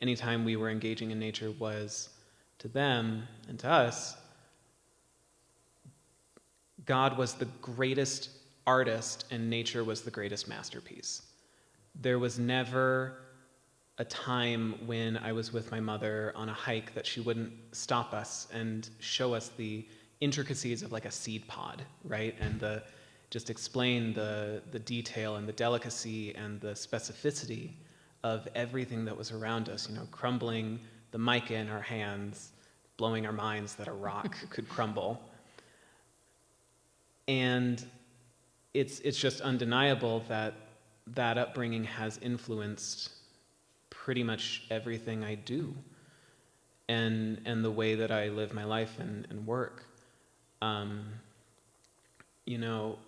F: anytime we were engaging in nature was to them and to us, God was the greatest artist and nature was the greatest masterpiece. There was never a time when I was with my mother on a hike that she wouldn't stop us and show us the intricacies of like a seed pod, right? And the just explain the the detail and the delicacy and the specificity of everything that was around us, you know, crumbling the mica in our hands, blowing our minds that a rock could crumble. And it's it's just undeniable that that upbringing has influenced pretty much everything I do and and the way that I live my life and, and work. Um, you know,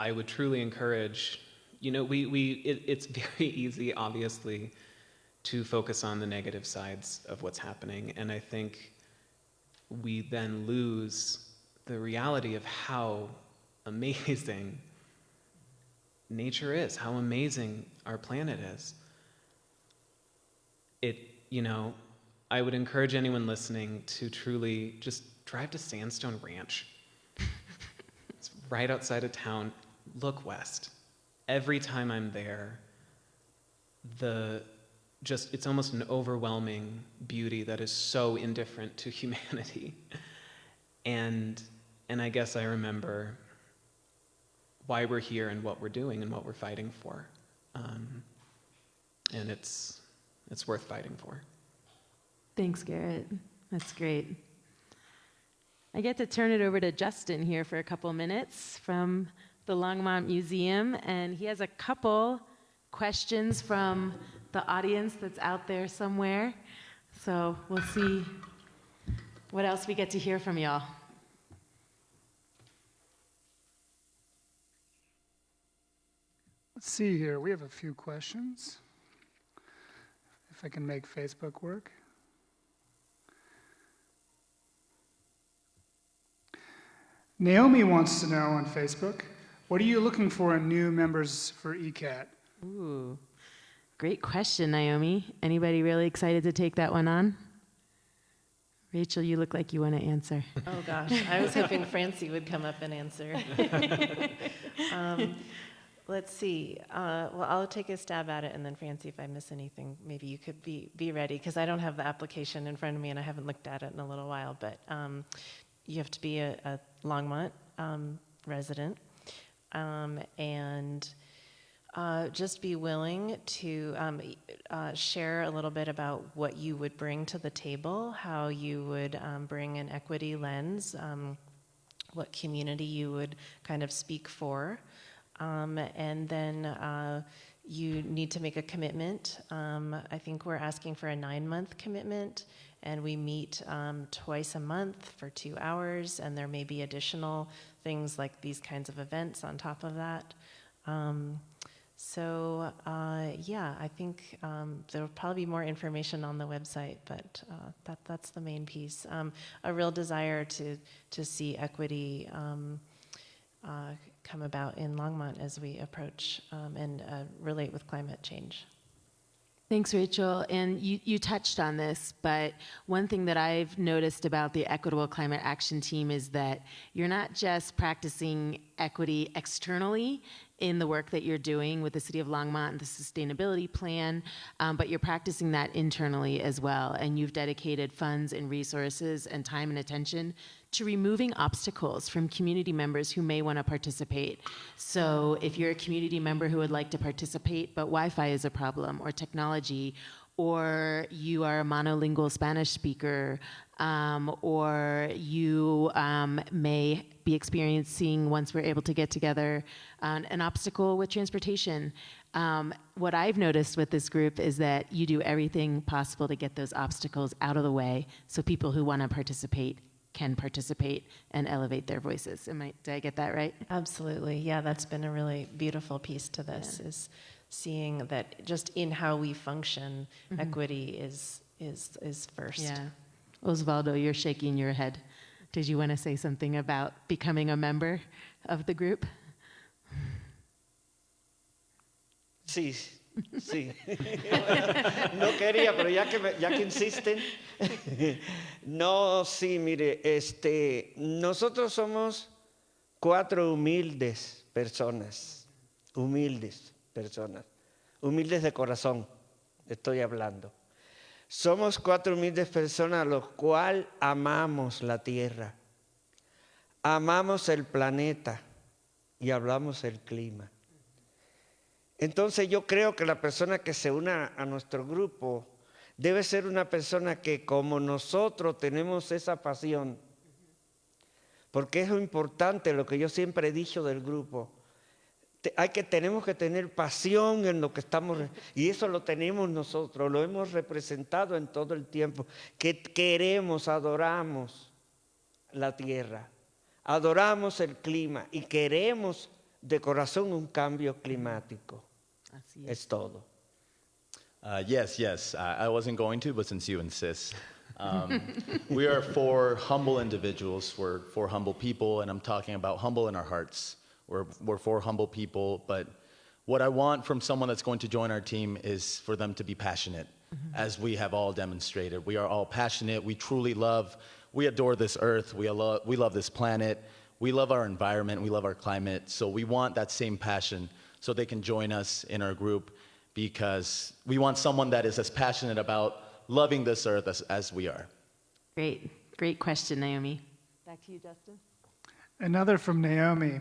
F: I would truly encourage, you know, we, we it, it's very easy, obviously, to focus on the negative sides of what's happening. And I think we then lose the reality of how amazing nature is, how amazing our planet is. It, you know, I would encourage anyone listening to truly just drive to Sandstone Ranch. it's right outside of town. Look west. Every time I'm there, the just it's almost an overwhelming beauty that is so indifferent to humanity. And and I guess I remember why we're here and what we're doing and what we're fighting for. Um, and it's it's worth fighting for.
L: Thanks, Garrett. That's great. I get to turn it over to Justin here for a couple minutes from the Longmont Museum, and he has a couple questions from the audience that's out there somewhere. So we'll see what else we get to hear from y'all.
A: Let's see here. We have a few questions. If I can make Facebook work. Naomi wants to know on Facebook, what are you looking for in new members for ECAT?
L: Ooh, great question, Naomi. Anybody really excited to take that one on? Rachel, you look like you want to answer.
O: Oh gosh, I was hoping Francie would come up and answer. um, let's see. Uh, well, I'll take a stab at it, and then Francie, if I miss anything, maybe you could be be ready because I don't have the application in front of me, and I haven't looked at it in a little while. But um, you have to be a, a Longmont um, resident, um, and uh, just be willing to um, uh, share a little bit about what you would bring to the table, how you would um, bring an equity lens, um, what community you would kind of speak for, um, and then uh, you need to make a commitment. Um, I think we're asking for a nine-month commitment, and we meet um, twice a month for two hours, and there may be additional things like these kinds of events on top of that. Um, so uh, yeah, I think um, there'll probably be more information on the website, but uh, that that's the main piece. Um, a real desire to to see equity uh, come about in Longmont as we approach um, and uh, relate with climate change.
L: Thanks, Rachel. And you, you touched on this, but one thing that I've noticed about the Equitable Climate Action Team is that you're not just practicing equity externally in the work that you're doing with the City of Longmont and the sustainability plan, um, but you're practicing that internally as well. And you've dedicated funds and resources and time and attention to removing obstacles from community members who may want to participate. So if you're a community member who would like to participate, but Wi-Fi is a problem, or technology, or you are a monolingual Spanish speaker, um, or you um, may be experiencing, once we're able to get together, um, an obstacle with transportation. Um, what I've noticed with this group is that you do everything possible to get those obstacles out of the way so people who want to participate can participate and elevate their voices. Am I, did I get that right?
O: Absolutely. Yeah, that's been a really beautiful piece to this
L: Yeah.
O: is seeing that just in how we function,
L: Mhm.
O: equity is is is first.
L: Yeah. Osvaldo, you're shaking your head. Did you want to say something about becoming a member of the group?
M: Sí, sí. No quería, pero ya que, me- ya que insisten. No, sí, mire, este, nosotros somos cuatro humildes personas, humildes personas, humildes de corazón, estoy hablando. Somos cuatro humildes personas los cuales amamos la tierra, amamos el planeta y hablamos el clima. Entonces yo creo que la persona que se una a nuestro grupo debe ser una persona que como nosotros tenemos esa pasión, porque es lo importante, lo que yo siempre he dicho del grupo. Hay que, tenemos que tener pasión en lo que estamos, y eso lo tenemos nosotros, lo hemos representado en todo el tiempo, que queremos, adoramos la tierra, adoramos el clima y queremos de corazón un cambio climático. Es todo.
N: Uh, yes, yes. Uh, I wasn't going to, but since you insist. Um, we are four humble individuals. We're four humble people, and I'm talking about humble in our hearts. We're, we're four humble people, but what I want from someone that's going to join our team is for them to be passionate, mm-hmm. as we have all demonstrated. We are all passionate. We truly love, we adore this earth. We, lo- we love this planet. We love our environment. We love our climate. So we want that same passion so they can join us in our group because we want someone that is as passionate about loving this earth as, as we are.
L: Great, great question, Naomi. Back to you, Justin.
A: Another from Naomi.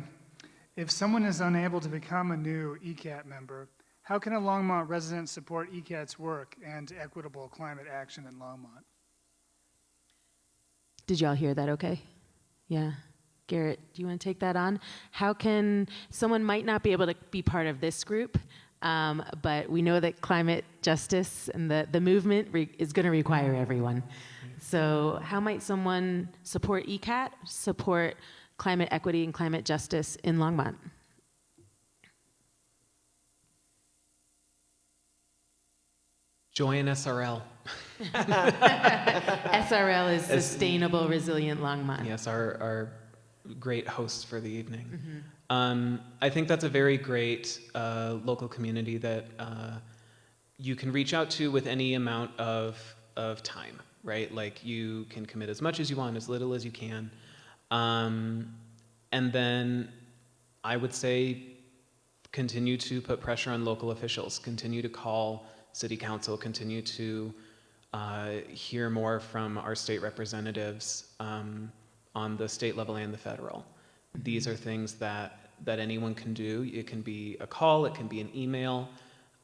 A: If someone is unable to become a new ECAT member, how can a Longmont resident support ECAT's work and equitable climate action in Longmont?
L: Did y'all hear that okay? Yeah. Garrett, do you want to take that on? How can someone might not be able to be part of this group, um, but we know that climate justice and the, the movement is going to require everyone. So, how might someone support ECAT, support climate equity and climate justice in Longmont?
F: Join SRL.
L: SRL is Sustainable Resilient Longmont.
F: Yes, our, our great hosts for the evening.
L: Mhm.
F: Um, I think that's a very great uh, local community that uh, you can reach out to with any amount of, of time, right? Like you can commit as much as you want, as little as you can. Um, and then I would say continue to put pressure on local officials, continue to call city council, continue to uh, hear more from our state representatives um, on the state level and the federal. These are things that, that anyone can do. It can be a call, it can be an email.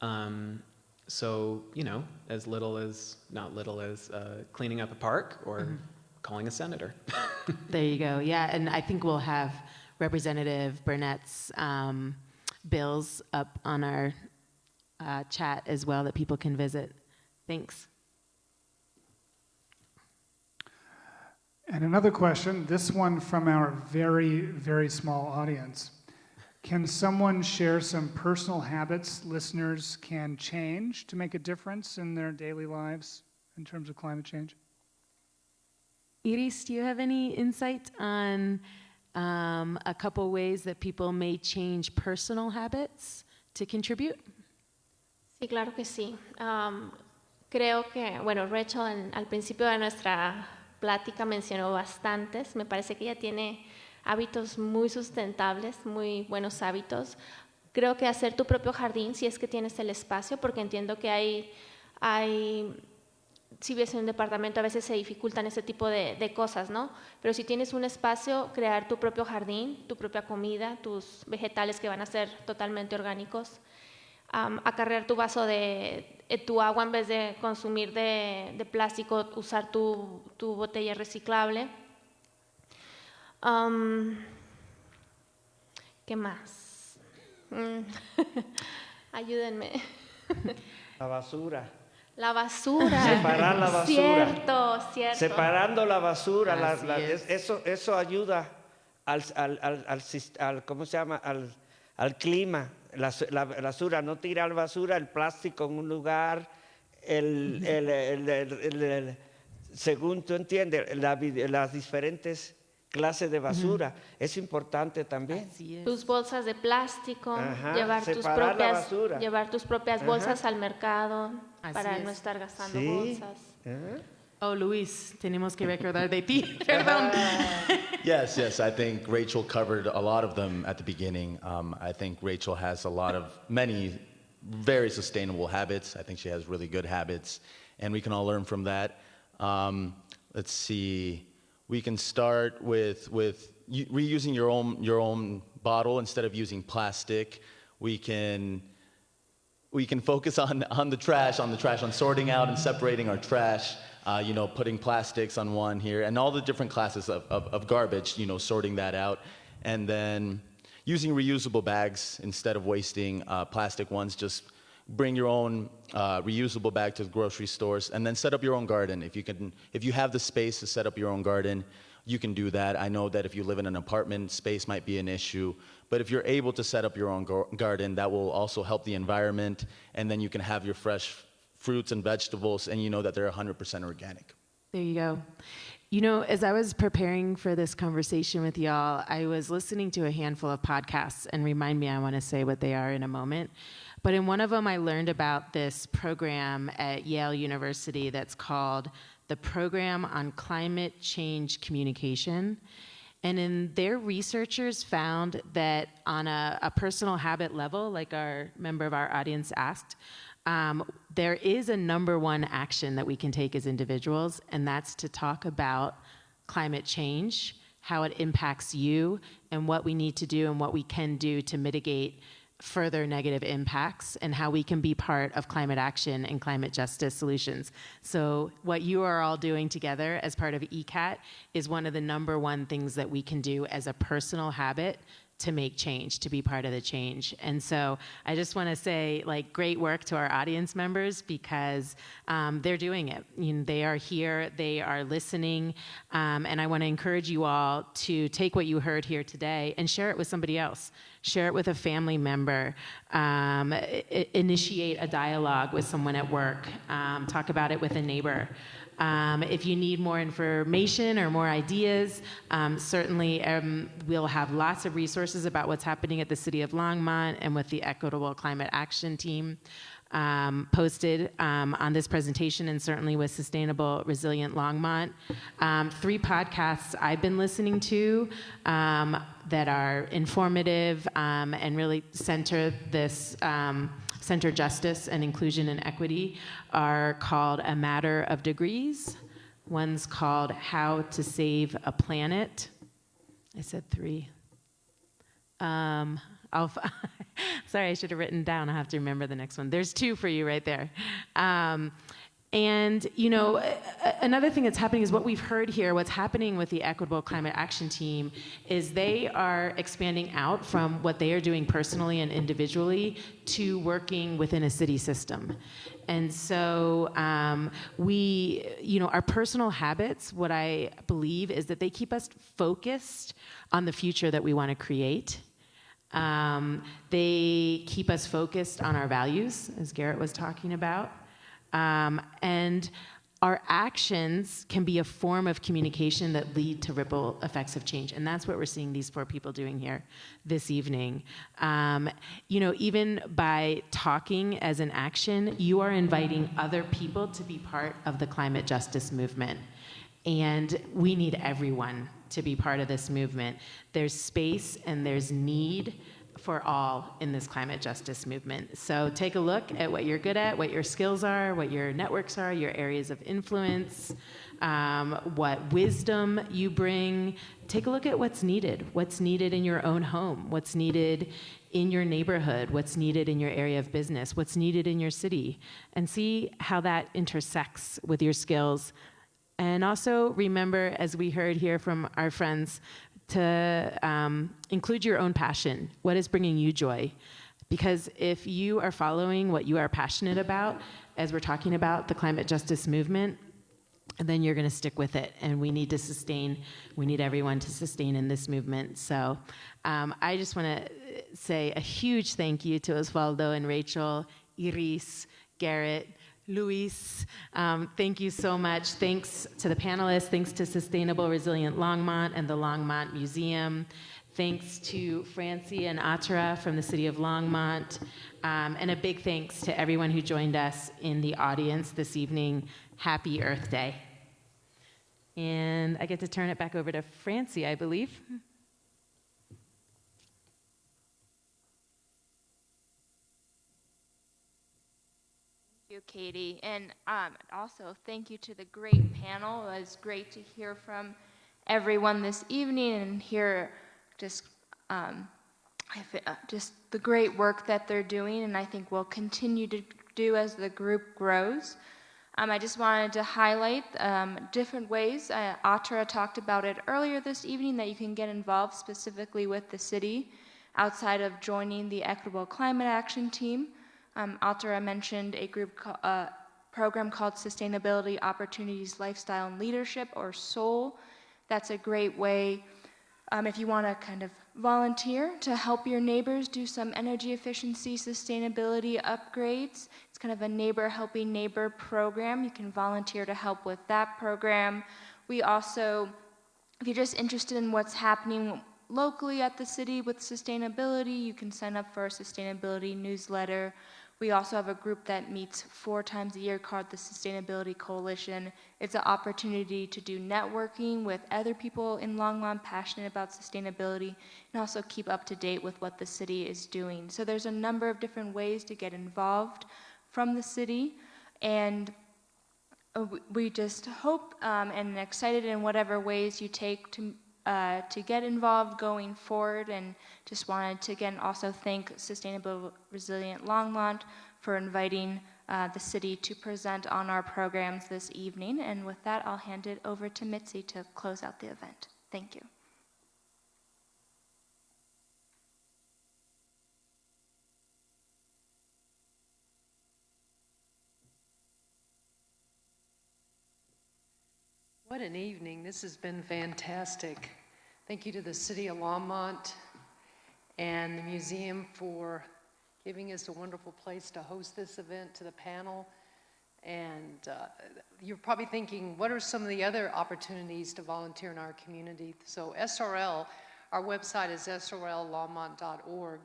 F: Um, so, you know, as little as, not little as uh, cleaning up a park or
L: Mhm.
F: Calling a senator.
L: There you go. Yeah, and I think we'll have Representative Bernett's um, bills up on our uh, chat as well that people can visit. Thanks.
A: And another question, this one from our very, very small audience. Can someone share some personal habits listeners can change to make a difference in their daily lives in terms of climate change?
L: Iris, do you have any insight on um, a couple ways that people may change personal habits to contribute?
P: Sí, claro que sí. Am, creo que, bueno, Rachel al principio de nuestra plática mencionó bastantes. Me parece que ella tiene hábitos muy sustentables, muy buenos hábitos. Creo que hacer tu propio jardín, si es que tienes el espacio, porque entiendo que hay, hay si vives en un departamento a veces se dificultan ese tipo de, cosas, ¿no? Pero si tienes un espacio, crear tu propio jardín, tu propia comida, tus vegetales que van a ser totalmente orgánicos, um, acarrear tu vaso de, eh, tu agua en vez de consumir de, plástico, usar tu, tu botella reciclable. Um, ¿Qué más? Mm. Ayúdenme.
M: La basura.
P: La basura.
M: Separar la basura.
P: Cierto, cierto.
M: Separando la basura. La, la, eso, eso ayuda al, al, al, al, ¿cómo se llama? Al, al clima. La, la, basura, no tirar basura, el plástico en un lugar, el, el, el según tú entiendes, las diferentes clases de basura. Es importante también.
P: Tus bolsas de plástico, llevar, tus propias, llevar tus propias bolsas al mercado para no estar gastando bolsas.
L: Oh, Luis, tenemos que recordar de ti. Perdón.
N: yes, yes. I think Rachel covered a lot of them at the beginning. Um, I think Rachel has a lot of many very sustainable habits. I think she has really good habits, and we can all learn from that. Um, let's see. We can start with with reusing your own your own bottle instead of using plastic. We can we can focus on, on the trash, on the trash, on sorting out and separating our trash, uh, you know, putting plastics on one here, and all the different classes of, of, of, garbage, you know, sorting that out. And then using reusable bags instead of wasting uh, plastic ones, just bring your own uh, reusable bag to the grocery stores, and then set up your own garden. If you, can, if you have the space to set up your own garden, you can do that. I know that if you live in an apartment, space might be an issue, but if you're able to set up your own garden, that will also help the environment, and then you can have your fresh fruits and vegetables, and you know that they're 100% organic.
L: There you go. You know, as I was preparing for this conversation with y'all, I was listening to a handful of podcasts, and remind me, I want to say what they are in a moment. But in one of them, I learned about this program at Yale University that's called the Program on Climate Change Communication. And in their researchers found that on a, a, personal habit level, like our member of our audience asked, um, there is a number one action that we can take as individuals, and that's to talk about climate change, how it impacts you, and what we need to do and what we can do to mitigate further negative impacts and how we can be part of climate action and climate justice solutions. So, what you are all doing together as part of ECAT is one of the number one things that we can do as a personal habit to make change, to be part of the change. And so I just want to say, like, great work to our audience members because um, they're doing it. You know, they are here, they are listening, um, and I want to encourage you all to take what you heard here today and share it with somebody else. Share it with a family member. Um, initiate a dialogue with someone at work. Um, talk about it with a neighbor. Um, if you need more information or more ideas, um, certainly um, we'll have lots of resources about what's happening at the City of Longmont and with the Equitable Climate Action Team. Um, posted um, on this presentation and certainly with Sustainable Resilient Longmont. Um, three podcasts I've been listening to um, that are informative um, and really center this center justice and inclusion and equity are called A Matter of Degrees. One's called How to Save a Planet. I said three. Um, I'll sorry, I should have written down. I have to remember the next one. There's two for you right there. Um, and, you know, another thing that's happening is what we've heard here, what's happening with the Equitable Climate Action Team is they are expanding out from what they are doing personally and individually to working within a city system. And so um, we, you know, our personal habits, what I believe is that they keep us focused on the future that we want to create. Um, they keep us focused on our values, as Garrett was talking about. Um, and our actions can be a form of communication that lead to ripple effects of change. And that's what we're seeing these four people doing here this evening. Um, you know, even by talking as an action, you are inviting other people to be part of the climate justice movement. And we need everyone to be part of this movement. There's space and there's need for all in this climate justice movement. So take a look at what you're good at, what your skills are, what your networks are, your areas of influence, um, what wisdom you bring. Take a look at what's needed, what's needed in your own home, what's needed in your neighborhood, what's needed in your area of business, what's needed in your city, and see how that intersects with your skills. And also remember, as we heard here from our friends to um, include your own passion. What is bringing you joy? Because if you are following what you are passionate about, as we're talking about the climate justice movement, then you're going to stick with it. And we need to sustain, we need everyone to sustain in this movement. So um, I just want to say a huge thank you to Osvaldo and Rachel, Iris, Garrett, Luis, um, thank you so much. Thanks to the panelists. Thanks to Sustainable Resilient Longmont and the Longmont Museum. Thanks to Francie and Atara from the City of Longmont. Um, and a big thanks to everyone who joined us in the audience this evening. Happy Earth Day. And I get to turn it back over to Francie, I believe.
K: You, Katie. And um, also, thank you to the great panel. It was great to hear from everyone this evening and hear just um, uh, just the great work that they're doing, and I think we'll continue to do as the group grows. Um, I just wanted to highlight um, different ways. Uh, talked about it earlier this evening that you can get involved specifically with the city outside of joining the Equitable Climate Action Team. Um, Atara mentioned a group uh, program called Sustainability Opportunities Lifestyle and Leadership, or SOUL. That's a great way um, if you want to kind of volunteer to help your neighbors do some energy efficiency sustainability upgrades. It's kind of a neighbor helping neighbor program. You can volunteer to help with that program. We also, if you're just interested in what's happening locally at the city with sustainability, you can sign up for a sustainability newsletter. We also have a group that meets four times a year called the Sustainability Coalition. It's an opportunity to do networking with other people in Longmont passionate about sustainability and also keep up to date with what the city is doing. So there's a number of different ways to get involved from the city and uh, we just hope um, and excited in whatever ways you take to uh, to get involved going forward and just wanted to again also thank Sustainable Resilient Longmont for inviting uh, the city to present on our programs this evening. And with that, I'll hand it over to Mitzi to close out the event. Thank you.
B: What an evening. This has been fantastic. Thank you to the City of Longmont and the museum for giving us a wonderful place to host this event, to the panel. And uh, you're probably thinking, what are some of the other opportunities to volunteer in our community? So SRL, our website is srllongmont.org.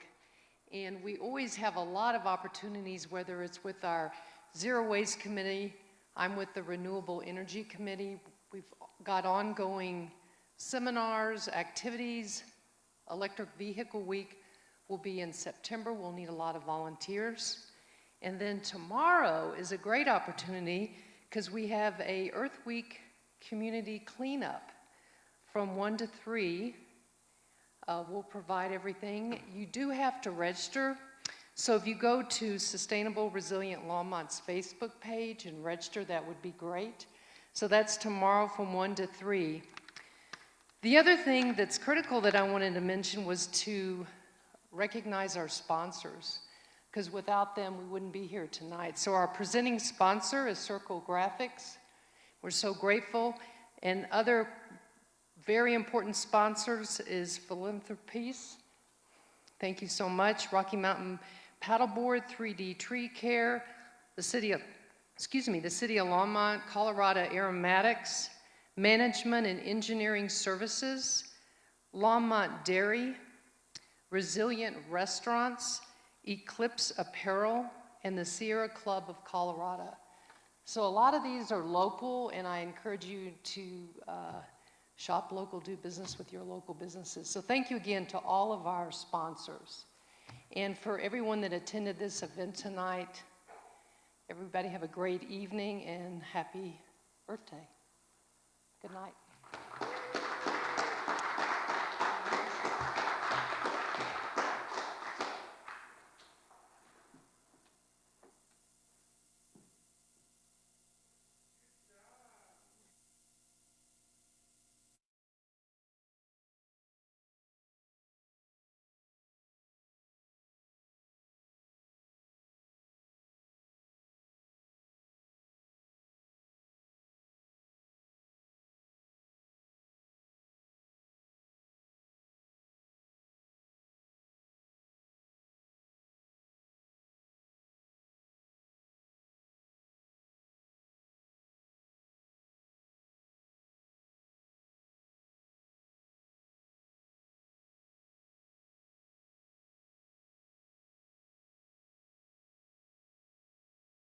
B: And we always have a lot of opportunities, whether it's with our Zero Waste Committee, I'm with the Renewable Energy Committee, We've got ongoing seminars, activities. Electric Vehicle Week will be in September. We'll need a lot of volunteers. And then tomorrow is a great opportunity because we have a Earth Week community cleanup from 1 to 3. Uh, we'll provide everything. You do have to register. So if you go to Sustainable Resilient Longmont's Facebook page and register, that would be great. So that's tomorrow from 1 to 3. The other thing that's critical that I wanted to mention was to recognize our sponsors, because without them, we wouldn't be here tonight. So our presenting sponsor is Circle Graphics. We're so grateful. And other very important sponsors is Philanthropiece. Thank you so much. Rocky Mountain Paddleboard, 3D Tree Care, the City of excuse me, the City of Longmont, Colorado Aromatics, Management and Engineering Services, Longmont Dairy, Resilient Restaurants, Eclipse Apparel, and the Sierra Club of Colorado. So a lot of these are local, and I encourage you to uh, shop local, do business with your local businesses. So thank you again to all of our sponsors. And for everyone that attended this event tonight, everybody have a great evening and happy birthday. Good night.